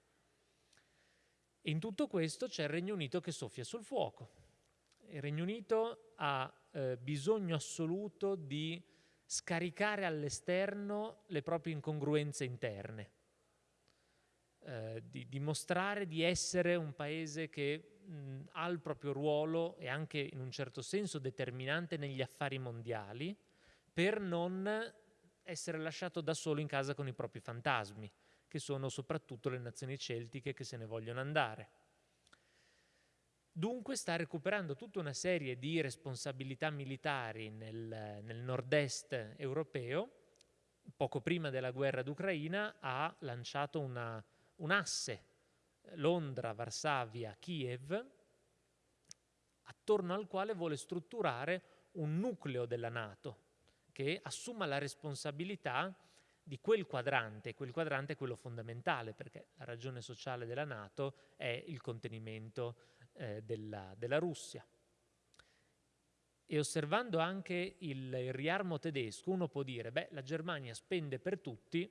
In tutto questo c'è il Regno Unito che soffia sul fuoco. Il Regno Unito ha eh, bisogno assoluto di scaricare all'esterno le proprie incongruenze interne, eh, di dimostrare di essere un paese che mh, ha il proprio ruolo e anche in un certo senso determinante negli affari mondiali per non essere lasciato da solo in casa con i propri fantasmi, che sono soprattutto le nazioni celtiche che se ne vogliono andare. Dunque sta recuperando tutta una serie di responsabilità militari nel, nel nord-est europeo. Poco prima della guerra d'Ucraina ha lanciato una, un asse Londra, Varsavia, Kiev, attorno al quale vuole strutturare un nucleo della Nato che assuma la responsabilità di quel quadrante, quel quadrante è quello fondamentale perché la ragione sociale della Nato è il contenimento eh, della, della, Russia. E osservando anche il, il riarmo tedesco, uno può dire, beh, la Germania spende per tutti,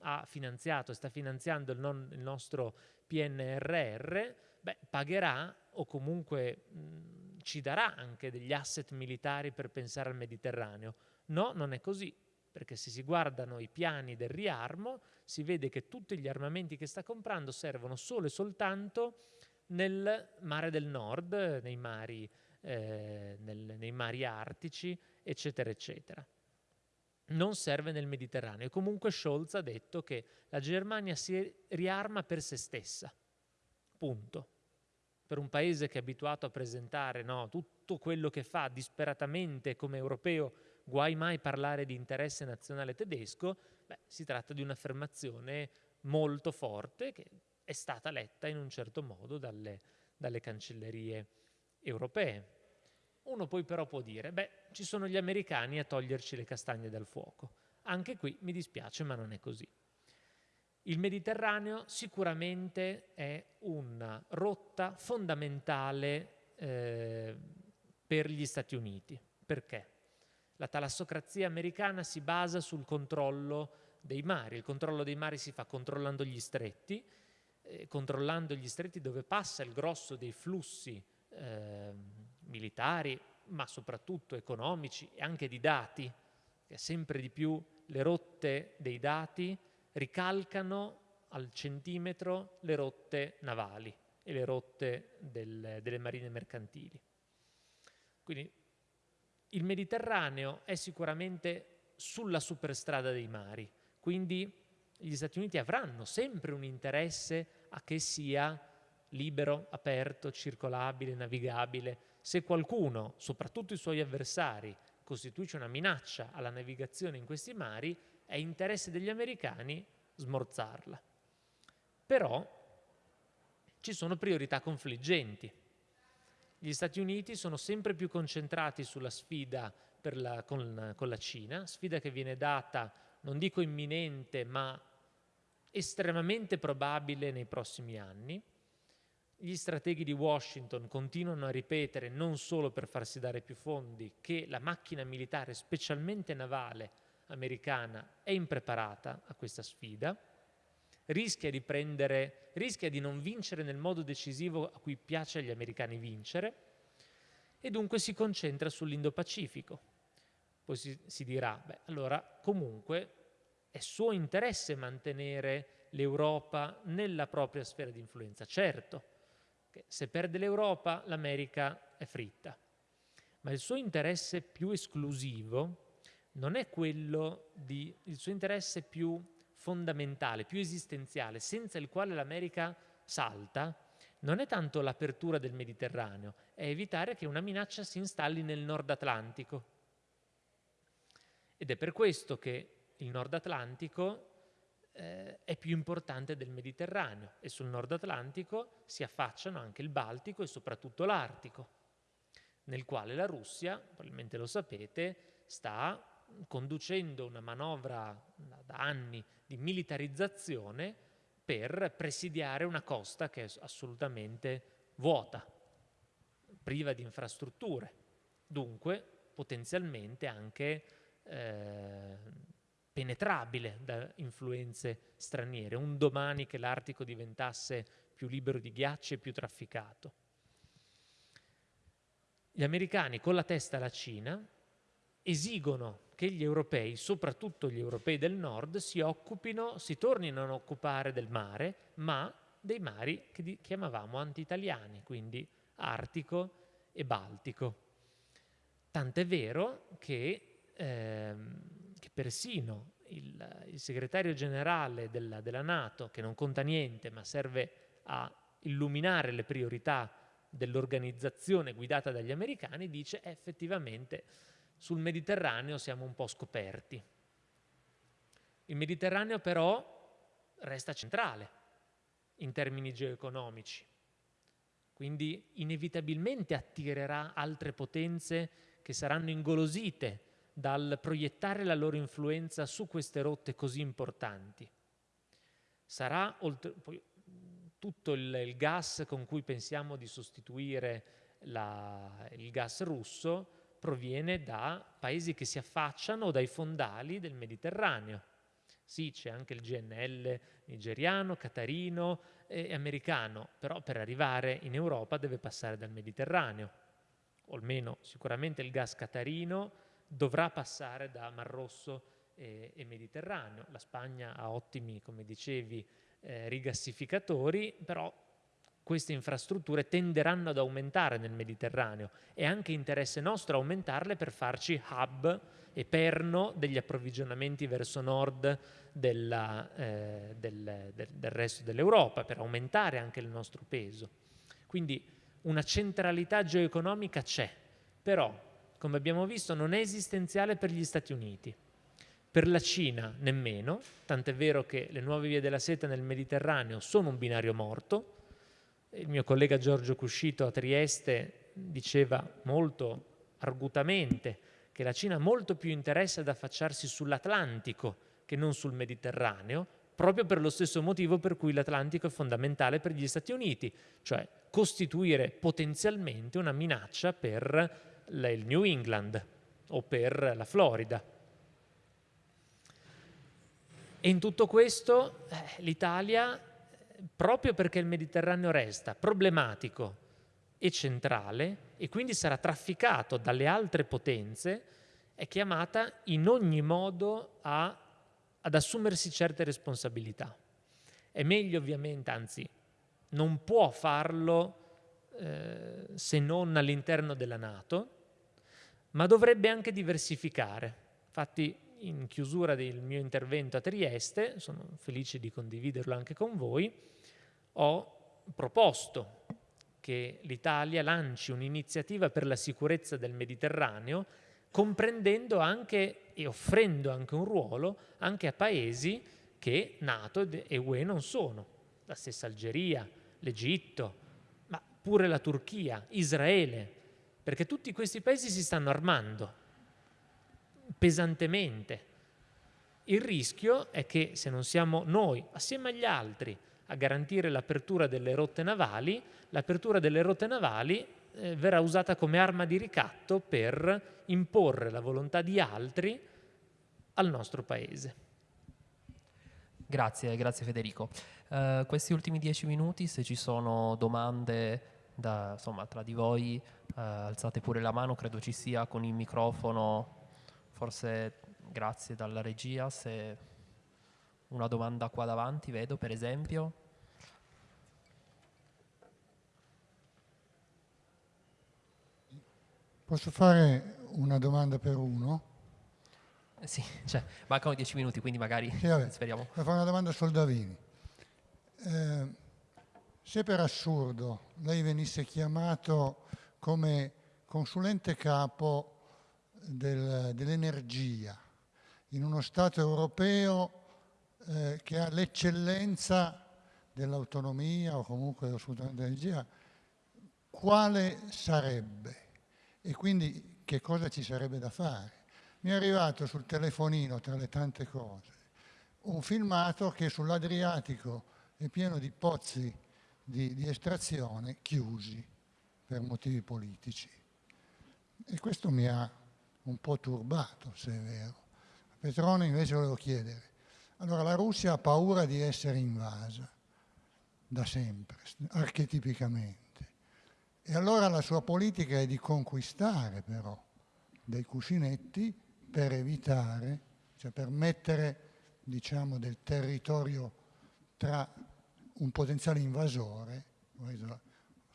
ha finanziato e sta finanziando il, non, il nostro PNRR, beh, pagherà o comunque mh, ci darà anche degli asset militari per pensare al Mediterraneo. No, non è così, perché se si guardano i piani del riarmo si vede che tutti gli armamenti che sta comprando servono solo e soltanto nel mare del nord, nei mari, eh, nel, nei mari artici, eccetera, eccetera non serve nel Mediterraneo. E comunque Scholz ha detto che la Germania si riarma per se stessa. Punto. Per un paese che è abituato a presentare no, tutto quello che fa disperatamente come europeo, guai mai parlare di interesse nazionale tedesco, beh, si tratta di un'affermazione molto forte che è stata letta in un certo modo dalle, dalle cancellerie europee. Uno poi però può dire, beh, ci sono gli americani a toglierci le castagne dal fuoco. Anche qui mi dispiace, ma non è così. Il Mediterraneo sicuramente è una rotta fondamentale eh, per gli Stati Uniti. Perché? La talassocrazia americana si basa sul controllo dei mari. Il controllo dei mari si fa controllando gli stretti, eh, controllando gli stretti dove passa il grosso dei flussi eh, militari, ma soprattutto economici e anche di dati, che sempre di più le rotte dei dati ricalcano al centimetro le rotte navali e le rotte del, delle marine mercantili. Quindi il Mediterraneo è sicuramente sulla superstrada dei mari, quindi gli Stati Uniti avranno sempre un interesse a che sia libero, aperto, circolabile, navigabile, se qualcuno, soprattutto i suoi avversari, costituisce una minaccia alla navigazione in questi mari, è interesse degli americani smorzarla. Però ci sono priorità confliggenti. Gli Stati Uniti sono sempre più concentrati sulla sfida la, con, con la Cina, sfida che viene data, non dico imminente, ma estremamente probabile nei prossimi anni gli strateghi di Washington continuano a ripetere, non solo per farsi dare più fondi, che la macchina militare, specialmente navale americana, è impreparata a questa sfida, rischia di, prendere, rischia di non vincere nel modo decisivo a cui piace agli americani vincere, e dunque si concentra sull'Indo-Pacifico. poi si, si dirà, beh, allora comunque è suo interesse mantenere l'Europa nella propria sfera di influenza. Certo, se perde l'Europa l'America è fritta, ma il suo interesse più esclusivo non è quello di, il suo interesse più fondamentale, più esistenziale, senza il quale l'America salta, non è tanto l'apertura del Mediterraneo, è evitare che una minaccia si installi nel Nord Atlantico. Ed è per questo che il Nord Atlantico eh, è più importante del Mediterraneo e sul Nord Atlantico si affacciano anche il Baltico e soprattutto l'Artico, nel quale la Russia, probabilmente lo sapete, sta conducendo una manovra da anni di militarizzazione per presidiare una costa che è assolutamente vuota, priva di infrastrutture, dunque potenzialmente anche eh, penetrabile da influenze straniere, un domani che l'Artico diventasse più libero di ghiacci e più trafficato. Gli americani con la testa alla Cina esigono che gli europei, soprattutto gli europei del nord, si occupino, si tornino a occupare del mare, ma dei mari che chiamavamo anti-italiani, quindi Artico e Baltico. Tant'è vero che, ehm, persino il, il, segretario generale della, della Nato, che non conta niente ma serve a illuminare le priorità dell'organizzazione guidata dagli americani, dice effettivamente sul Mediterraneo siamo un po' scoperti. Il Mediterraneo però resta centrale in termini geoeconomici, quindi inevitabilmente attirerà altre potenze che saranno ingolosite dal proiettare la loro influenza su queste rotte così importanti. Sarà oltre, poi, tutto il, il, gas con cui pensiamo di sostituire la, il gas russo proviene da paesi che si affacciano dai fondali del Mediterraneo. Sì, c'è anche il GNL nigeriano, catarino e americano, però per arrivare in Europa deve passare dal Mediterraneo, o almeno sicuramente il gas catarino dovrà passare da Mar Rosso e, e Mediterraneo. La Spagna ha ottimi, come dicevi, eh, rigassificatori, però queste infrastrutture tenderanno ad aumentare nel Mediterraneo. È anche interesse nostro aumentarle per farci hub e perno degli approvvigionamenti verso nord della, eh, del, del, del resto dell'Europa, per aumentare anche il nostro peso. Quindi una centralità geoeconomica c'è, però, come abbiamo visto, non è esistenziale per gli Stati Uniti. Per la Cina nemmeno, tant'è vero che le nuove vie della seta nel Mediterraneo sono un binario morto, il mio collega Giorgio Cuscito a Trieste diceva molto argutamente che la Cina ha molto più interesse ad affacciarsi sull'Atlantico che non sul Mediterraneo, proprio per lo stesso motivo per cui l'Atlantico è fondamentale per gli Stati Uniti, cioè costituire potenzialmente una minaccia per il New England o per la Florida. E in tutto questo eh, l'Italia proprio perché il Mediterraneo resta problematico e centrale e quindi sarà trafficato dalle altre potenze, è chiamata in ogni modo a, ad assumersi certe responsabilità. È meglio ovviamente, anzi non può farlo eh, se non all'interno della Nato, ma dovrebbe anche diversificare. Infatti in chiusura del mio intervento a Trieste, sono felice di condividerlo anche con voi, ho proposto che l'Italia lanci un'iniziativa per la sicurezza del Mediterraneo, comprendendo anche e offrendo anche un ruolo anche a paesi che Nato e UE non sono, la stessa Algeria, l'Egitto, ma pure la Turchia, Israele, perché tutti questi paesi si stanno armando pesantemente. Il rischio è che se non siamo noi, assieme agli altri, a garantire l'apertura delle rotte navali, l'apertura delle rotte navali eh, verrà usata come arma di ricatto per imporre la volontà di altri al nostro paese. Grazie, grazie Federico. Uh, questi ultimi dieci minuti, se ci sono domande da, insomma, tra di voi, alzate pure la mano, credo ci sia con il microfono forse grazie dalla regia se una domanda qua davanti vedo per esempio. Posso fare una domanda per uno? Eh sì, (laughs) cioè, mancano dieci minuti, quindi magari sì, vabbè, speriamo. Per fare una domanda a Soldavini. Eh, se per assurdo lei venisse chiamato come consulente capo del, dell'energia in uno Stato europeo eh, che ha l'eccellenza dell'autonomia o comunque sfruttamento dell'energia, quale sarebbe? E quindi che cosa ci sarebbe da fare? Mi è arrivato sul telefonino, tra le tante cose, un filmato che sull'Adriatico è pieno di pozzi di, di estrazione chiusi per motivi politici. E questo mi ha un po' turbato, se è vero. A Petrone invece volevo chiedere, allora la Russia ha paura di essere invasa, da sempre, archetipicamente. E allora la sua politica è di conquistare però dei cuscinetti per evitare, cioè per mettere diciamo, del territorio tra un potenziale invasore,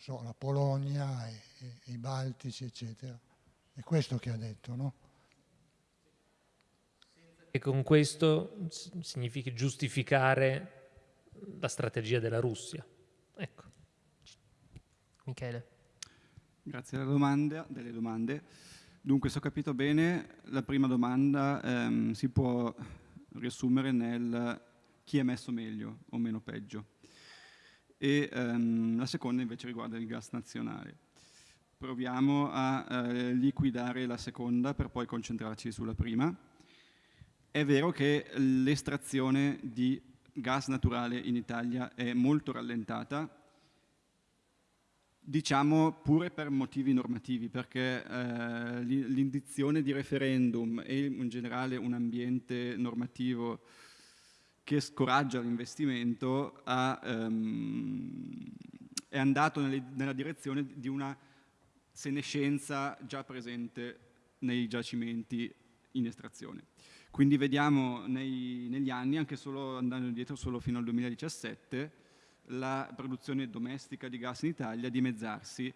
so, la Polonia e, e, e i Baltici, eccetera. È questo che ha detto, no? E con questo significa giustificare la strategia della Russia. Ecco. Michele. Grazie della domanda, delle domande. Dunque, se ho capito bene, la prima domanda ehm, si può riassumere nel chi è messo meglio o meno peggio. E ehm, la seconda invece riguarda il gas nazionale. Proviamo a eh, liquidare la seconda per poi concentrarci sulla prima. È vero che l'estrazione di gas naturale in Italia è molto rallentata, diciamo pure per motivi normativi, perché eh, l'indizione di referendum e in generale un ambiente normativo che scoraggia l'investimento ehm, è andato nelle, nella direzione di una senescenza già presente nei giacimenti in estrazione. Quindi vediamo nei, negli anni, anche solo andando indietro solo fino al 2017, la produzione domestica di gas in Italia dimezzarsi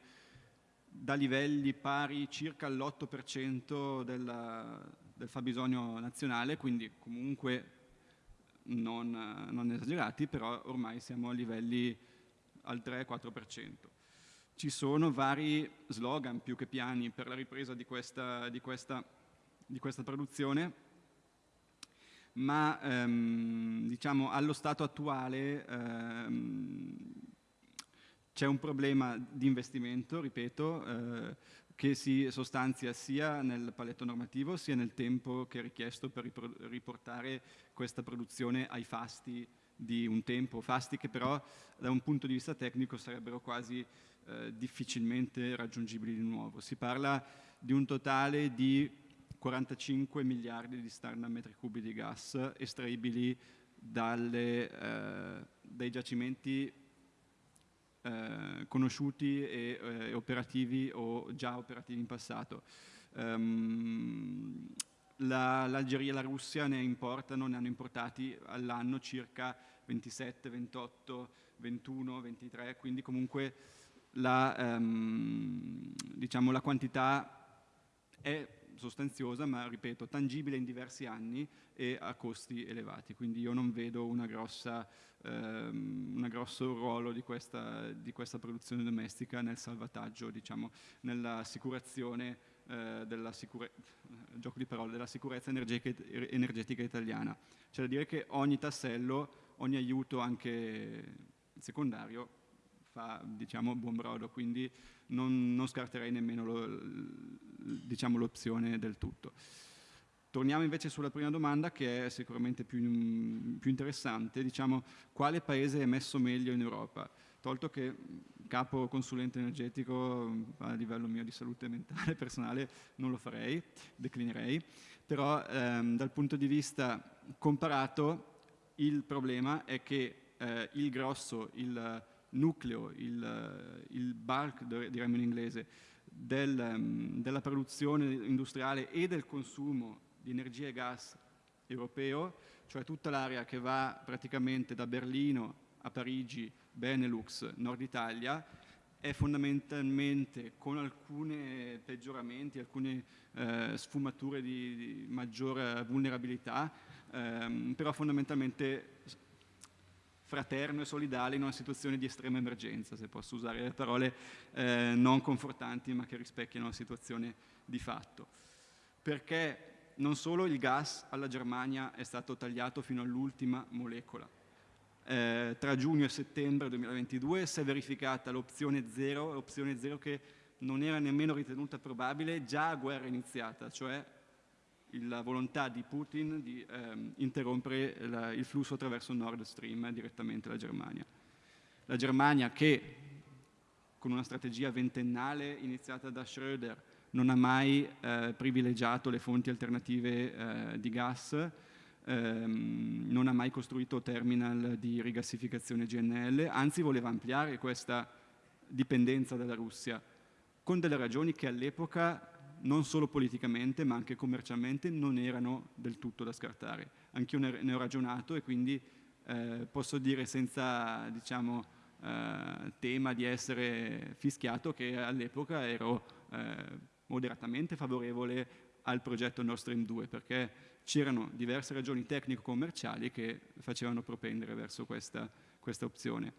da livelli pari circa all'8% del fabbisogno nazionale, quindi comunque non, non, esagerati, però ormai siamo a livelli al 3-4%. Ci sono vari slogan più che piani per la ripresa di questa, di questa, di questa produzione, ma ehm, diciamo allo stato attuale ehm, c'è un problema di investimento, ripeto, eh, che si sostanzia sia nel paletto normativo sia nel tempo che è richiesto per riportare questa produzione ai fasti di un tempo, fasti che però da un punto di vista tecnico sarebbero quasi eh, difficilmente raggiungibili di nuovo. Si parla di un totale di 45 miliardi di standard metri cubi di gas estraibili dalle, eh, dai giacimenti eh, conosciuti e eh, operativi o già operativi in passato. Um, L'Algeria la, e la Russia ne importano, ne hanno importati all'anno circa 27, 28, 21, 23, quindi comunque la, um, diciamo, la quantità è sostanziosa, ma ripeto, tangibile in diversi anni e a costi elevati. Quindi io non vedo una grossa, un grosso ruolo di questa, di questa, produzione domestica nel salvataggio, diciamo, nell'assicurazione eh, della, sicure di parole, della sicurezza energetica, energetica italiana. C'è da dire che ogni tassello, ogni aiuto anche secondario fa diciamo, buon brodo, quindi non, non scarterei nemmeno diciamo, l'opzione del tutto. Torniamo invece sulla prima domanda che è sicuramente più, più interessante, diciamo quale paese è messo meglio in Europa? Tolto che capo consulente energetico a livello mio di salute mentale (laughs) personale non lo farei, declinerei, però ehm, dal punto di vista comparato il problema è che eh, il grosso, il nucleo, il, il bulk diremmo in inglese, del, della produzione industriale e del consumo di energia e gas europeo, cioè tutta l'area che va praticamente da Berlino a Parigi, Benelux, Nord Italia, è fondamentalmente con alcuni peggioramenti, alcune eh, sfumature di, di, maggiore vulnerabilità, ehm, però fondamentalmente fraterno e solidale in una situazione di estrema emergenza, se posso usare le parole eh, non confortanti ma che rispecchiano la situazione di fatto. Perché non solo il gas alla Germania è stato tagliato fino all'ultima molecola, eh, tra giugno e settembre 2022 si è verificata l'opzione zero, l'opzione zero che non era nemmeno ritenuta probabile già a guerra iniziata, cioè la volontà di Putin di ehm, interrompere la, il flusso attraverso Nord Stream direttamente alla Germania. La Germania che con una strategia ventennale iniziata da Schröder non ha mai eh, privilegiato le fonti alternative eh, di gas, ehm, non ha mai costruito terminal di rigassificazione GNL, anzi voleva ampliare questa dipendenza dalla Russia, con delle ragioni che all'epoca non solo politicamente ma anche commercialmente non erano del tutto da scartare. Anch'io ne ho ragionato e quindi eh, posso dire senza diciamo, eh, tema di essere fischiato che all'epoca ero eh, moderatamente favorevole al progetto Nord Stream 2 perché c'erano diverse ragioni tecnico-commerciali che facevano propendere verso questa, questa opzione.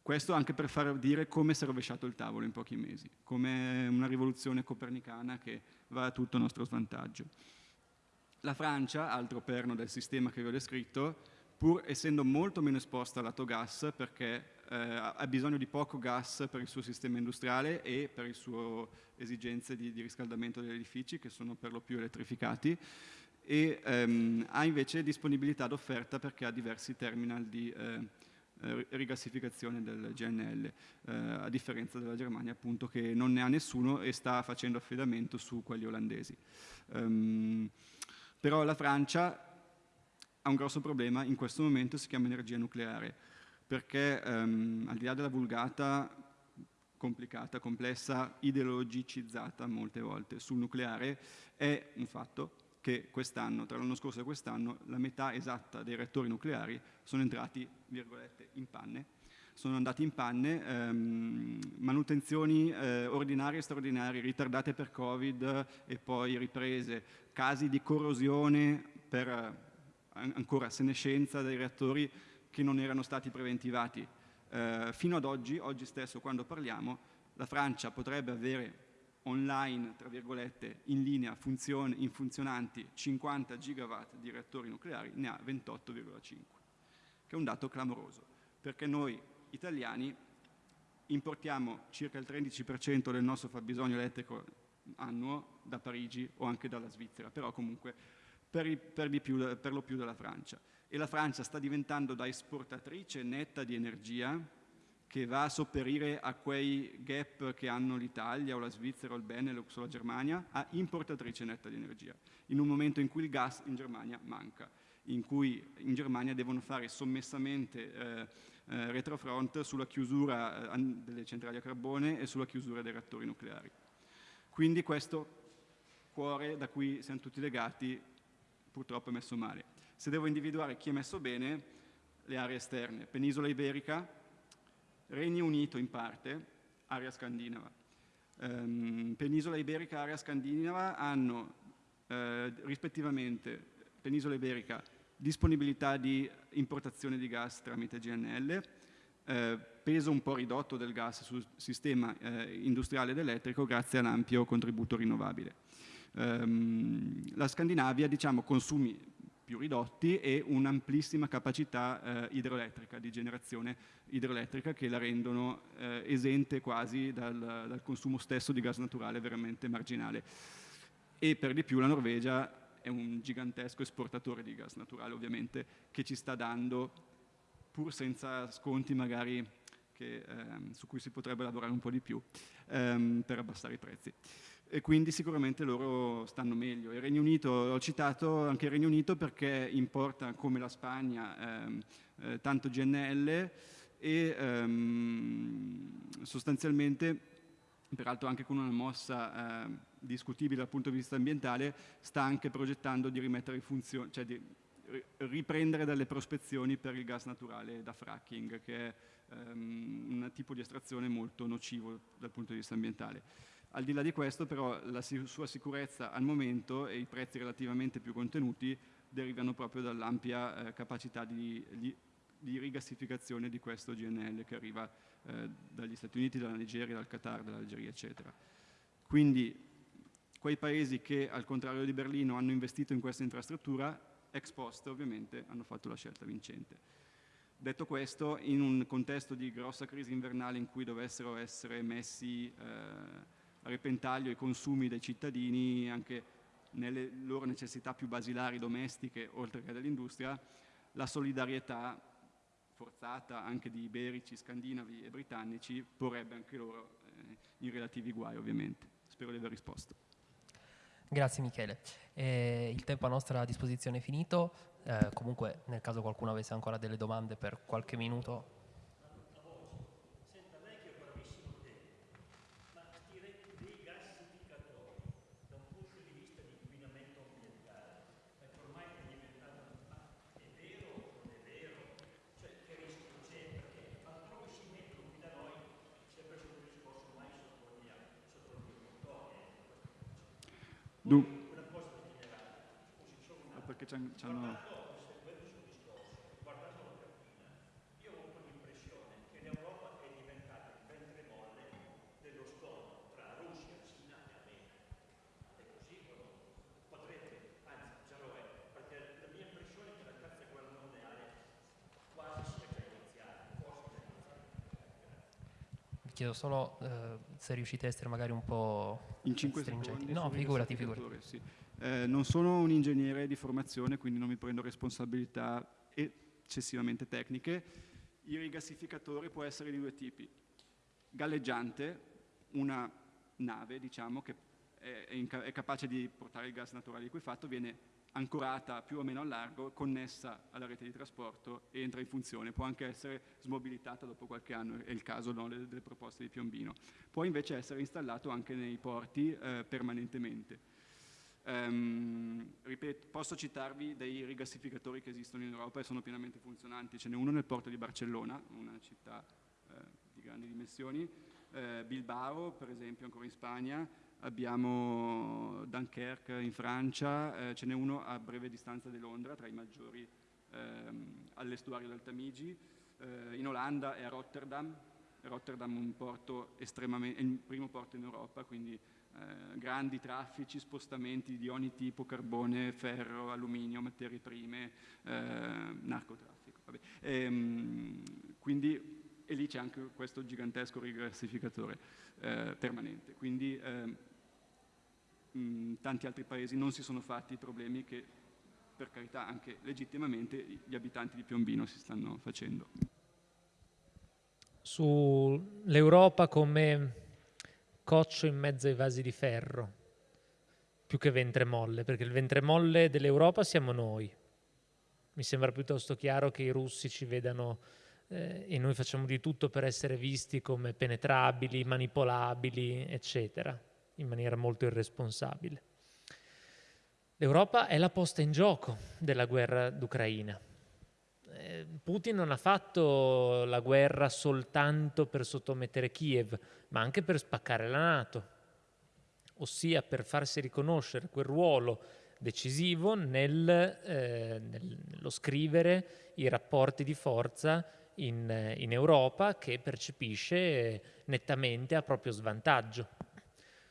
Questo anche per far dire come si è rovesciato il tavolo in pochi mesi, come una rivoluzione copernicana che va a tutto nostro svantaggio. La Francia, altro perno del sistema che vi ho descritto, pur essendo molto meno esposta al lato gas perché eh, ha bisogno di poco gas per il suo sistema industriale e per le sue esigenze di, di riscaldamento degli edifici che sono per lo più elettrificati e ehm, ha invece disponibilità d'offerta perché ha diversi terminal di eh, eh rigassificazione del GNL, eh, a differenza della Germania appunto che non ne ha nessuno e sta facendo affidamento su quelli olandesi. Um, però la Francia ha un grosso problema, in questo momento si chiama energia nucleare perché ehm, al di là della vulgata complicata, complessa, ideologicizzata molte volte sul nucleare, è un fatto che quest'anno, tra l'anno scorso e quest'anno, la metà esatta dei reattori nucleari sono entrati, virgolette, in panne, sono andati in panne, ehm, manutenzioni eh, ordinarie e straordinarie, ritardate per Covid e poi riprese, casi di corrosione per eh, ancora senescenza dei reattori che non erano stati preventivati. Eh, fino ad oggi, oggi stesso quando parliamo, la Francia potrebbe avere online, tra virgolette, in linea funzion in funzionanti 50 gigawatt di reattori nucleari, ne ha 28,5, che è un dato clamoroso, perché noi italiani importiamo circa il 13% del nostro fabbisogno elettrico annuo da Parigi o anche dalla Svizzera, però comunque per, per, più, per lo più dalla Francia e la Francia sta diventando da esportatrice netta di energia che va a sopperire a quei gap che hanno l'Italia o la Svizzera o il Benelux o la Germania, a importatrice netta di energia, in un momento in cui il gas in Germania manca, in cui in Germania devono fare sommessamente eh, eh, retrofront sulla chiusura eh, delle centrali a carbone e sulla chiusura dei reattori nucleari. Quindi questo cuore da cui siamo tutti legati purtroppo è messo male. Se devo individuare chi è messo bene, le aree esterne, penisola iberica, Regno Unito in parte, area scandinava. Um, penisola iberica e area scandinava hanno eh, rispettivamente penisola iberica disponibilità di importazione di gas tramite GNL, eh, peso un po' ridotto del gas sul sistema eh, industriale ed elettrico grazie all'ampio contributo rinnovabile. Um, la Scandinavia diciamo, consumi più ridotti e un'amplissima capacità eh, idroelettrica, di generazione idroelettrica che la rendono eh, esente quasi dal, dal, consumo stesso di gas naturale veramente marginale. E per di più la Norvegia è un gigantesco esportatore di gas naturale ovviamente che ci sta dando, pur senza sconti magari che, ehm, su cui si potrebbe lavorare un po' di più ehm, per abbassare i prezzi e quindi sicuramente loro stanno meglio. Il Regno Unito, ho citato anche il Regno Unito perché importa come la Spagna ehm, eh, tanto GNL e ehm, sostanzialmente peraltro anche con una mossa eh, discutibile dal punto di vista ambientale, sta anche progettando di rimettere in funzione, cioè di riprendere dalle prospezioni per il gas naturale da fracking, che è um, un tipo di estrazione molto nocivo dal punto di vista ambientale. Al di là di questo però la sua sicurezza al momento e i prezzi relativamente più contenuti derivano proprio dall'ampia eh, capacità di, di, di, rigassificazione di questo GNL che arriva eh, dagli Stati Uniti, dalla Nigeria, dal Qatar, dall'Algeria eccetera. Quindi quei paesi che al contrario di Berlino hanno investito in questa infrastruttura ex post ovviamente hanno fatto la scelta vincente. Detto questo, in un contesto di grossa crisi invernale in cui dovessero essere messi eh, a repentaglio i consumi dei cittadini, anche nelle loro necessità più basilari domestiche, oltre che dell'industria, la solidarietà forzata anche di iberici, scandinavi e britannici porrebbe anche loro eh, in relativi guai ovviamente. Spero di aver risposto. Grazie Michele. Eh, il tempo a nostra disposizione è finito, eh, comunque nel caso qualcuno avesse ancora delle domande per qualche minuto Du- perché c'hanno... chiedo solo eh, se riuscite a essere magari un po' in 5 stringenti. No, figurati, figurati. Sì. Eh, non sono un ingegnere di formazione, quindi non mi prendo responsabilità eccessivamente tecniche. Il rigassificatore può essere di due tipi. Galleggiante, una nave, diciamo, che è, è capace di portare il gas naturale liquefatto, viene ancorata più o meno al largo, connessa alla rete di trasporto e entra in funzione. Può anche essere smobilitata dopo qualche anno, è il caso no, delle, delle, proposte di Piombino. Può invece essere installato anche nei porti eh, permanentemente. Um, ripeto, posso citarvi dei rigassificatori che esistono in Europa e sono pienamente funzionanti. Ce n'è uno nel porto di Barcellona, una città eh, di grandi dimensioni, eh, Bilbao per esempio ancora in Spagna, abbiamo Dunkerque in Francia, eh, ce n'è uno a breve distanza di Londra, tra i maggiori ehm, all'estuario del Tamigi, eh, in Olanda è a Rotterdam, Rotterdam un porto estremamente, è il primo porto in Europa, quindi eh, grandi traffici, spostamenti di ogni tipo, carbone, ferro, alluminio, materie prime, eh, narcotraffico. E, ehm, quindi, e lì c'è anche questo gigantesco rigassificatore eh, permanente. Quindi ehm, mh, tanti altri paesi non si sono fatti i problemi che per carità anche legittimamente gli abitanti di Piombino si stanno facendo. Sull'Europa come coccio in mezzo ai vasi di ferro, più che ventre molle, perché il ventre molle dell'Europa siamo noi. Mi sembra piuttosto chiaro che i russi ci vedano eh, e noi facciamo di tutto per essere visti come penetrabili, manipolabili, eccetera in maniera molto irresponsabile. L'Europa è la posta in gioco della guerra d'Ucraina. Eh, Putin non ha fatto la guerra soltanto per sottomettere Kiev, ma anche per spaccare la Nato, ossia per farsi riconoscere quel ruolo decisivo nel, eh, nello scrivere i rapporti di forza in, in Europa che percepisce nettamente a proprio svantaggio.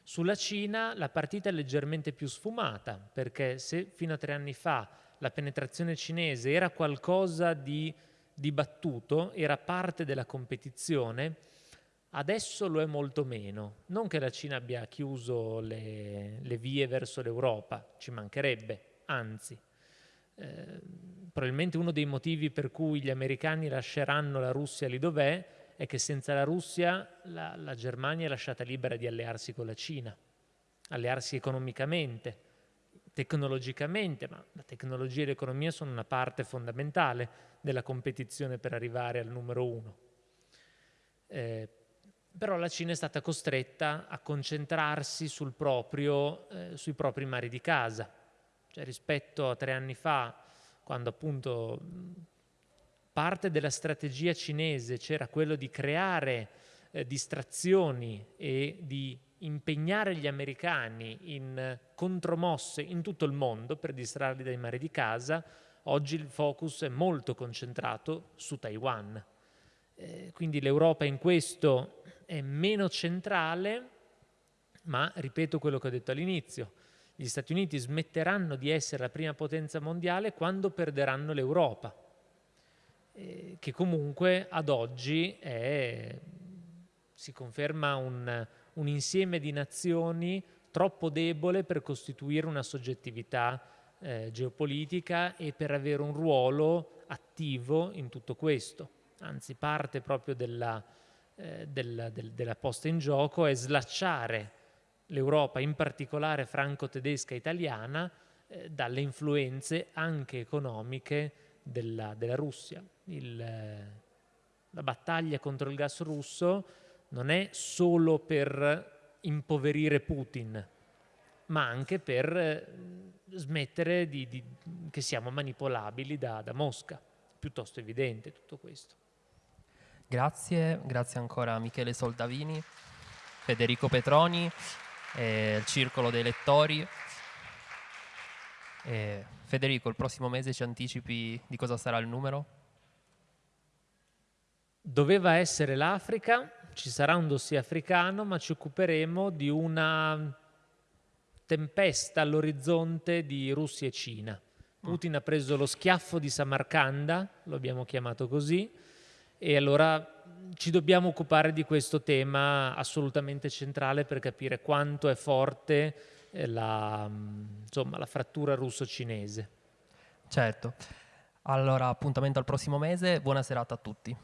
Sulla Cina la partita è leggermente più sfumata, perché se fino a tre anni fa la penetrazione cinese era qualcosa di dibattuto, era parte della competizione, adesso lo è molto meno. Non che la Cina abbia chiuso le, le vie verso l'Europa, ci mancherebbe, anzi. Eh, probabilmente uno dei motivi per cui gli americani lasceranno la Russia lì dov'è è che senza la Russia la, la Germania è lasciata libera di allearsi con la Cina, allearsi economicamente, tecnologicamente, ma la tecnologia e l'economia sono una parte fondamentale della competizione per arrivare al numero uno. Eh, però la Cina è stata costretta a concentrarsi proprio, eh, sui propri mari di casa. Cioè, rispetto a tre anni fa, quando appunto parte della strategia cinese c'era quello di creare eh, distrazioni e di impegnare gli americani in contromosse in tutto il mondo per distrarli dai mari di casa, oggi il focus è molto concentrato su Taiwan. Eh, quindi l'Europa in questo è meno centrale, ma ripeto quello che ho detto all'inizio, gli Stati Uniti smetteranno di essere la prima potenza mondiale quando perderanno l'Europa, eh, che comunque ad oggi è, si conferma un, un insieme di nazioni troppo debole per costituire una soggettività eh, geopolitica e per avere un ruolo attivo in tutto questo. Anzi, parte proprio della, eh, della, del, della posta in gioco è slacciare l'Europa, in particolare franco-tedesca italiana, eh, dalle influenze anche economiche della, della Russia. Il, eh, la battaglia contro il gas russo non è solo per impoverire Putin, ma anche per eh, smettere di, di, che siamo manipolabili da, da Mosca. Piuttosto evidente tutto questo. Grazie, grazie ancora a Michele Soldavini, Federico Petroni, il Circolo dei Lettori. E Federico, il prossimo mese ci anticipi di cosa sarà il numero? Doveva essere l'Africa, ci sarà un dossier africano, ma ci occuperemo di una tempesta all'orizzonte di Russia e Cina. Putin ha preso lo schiaffo di Samarcanda, lo abbiamo chiamato così, e allora ci dobbiamo occupare di questo tema assolutamente centrale per capire quanto è forte eh, la, insomma, la frattura russo-cinese. Certo. Allora, appuntamento al prossimo mese, buona serata a tutti.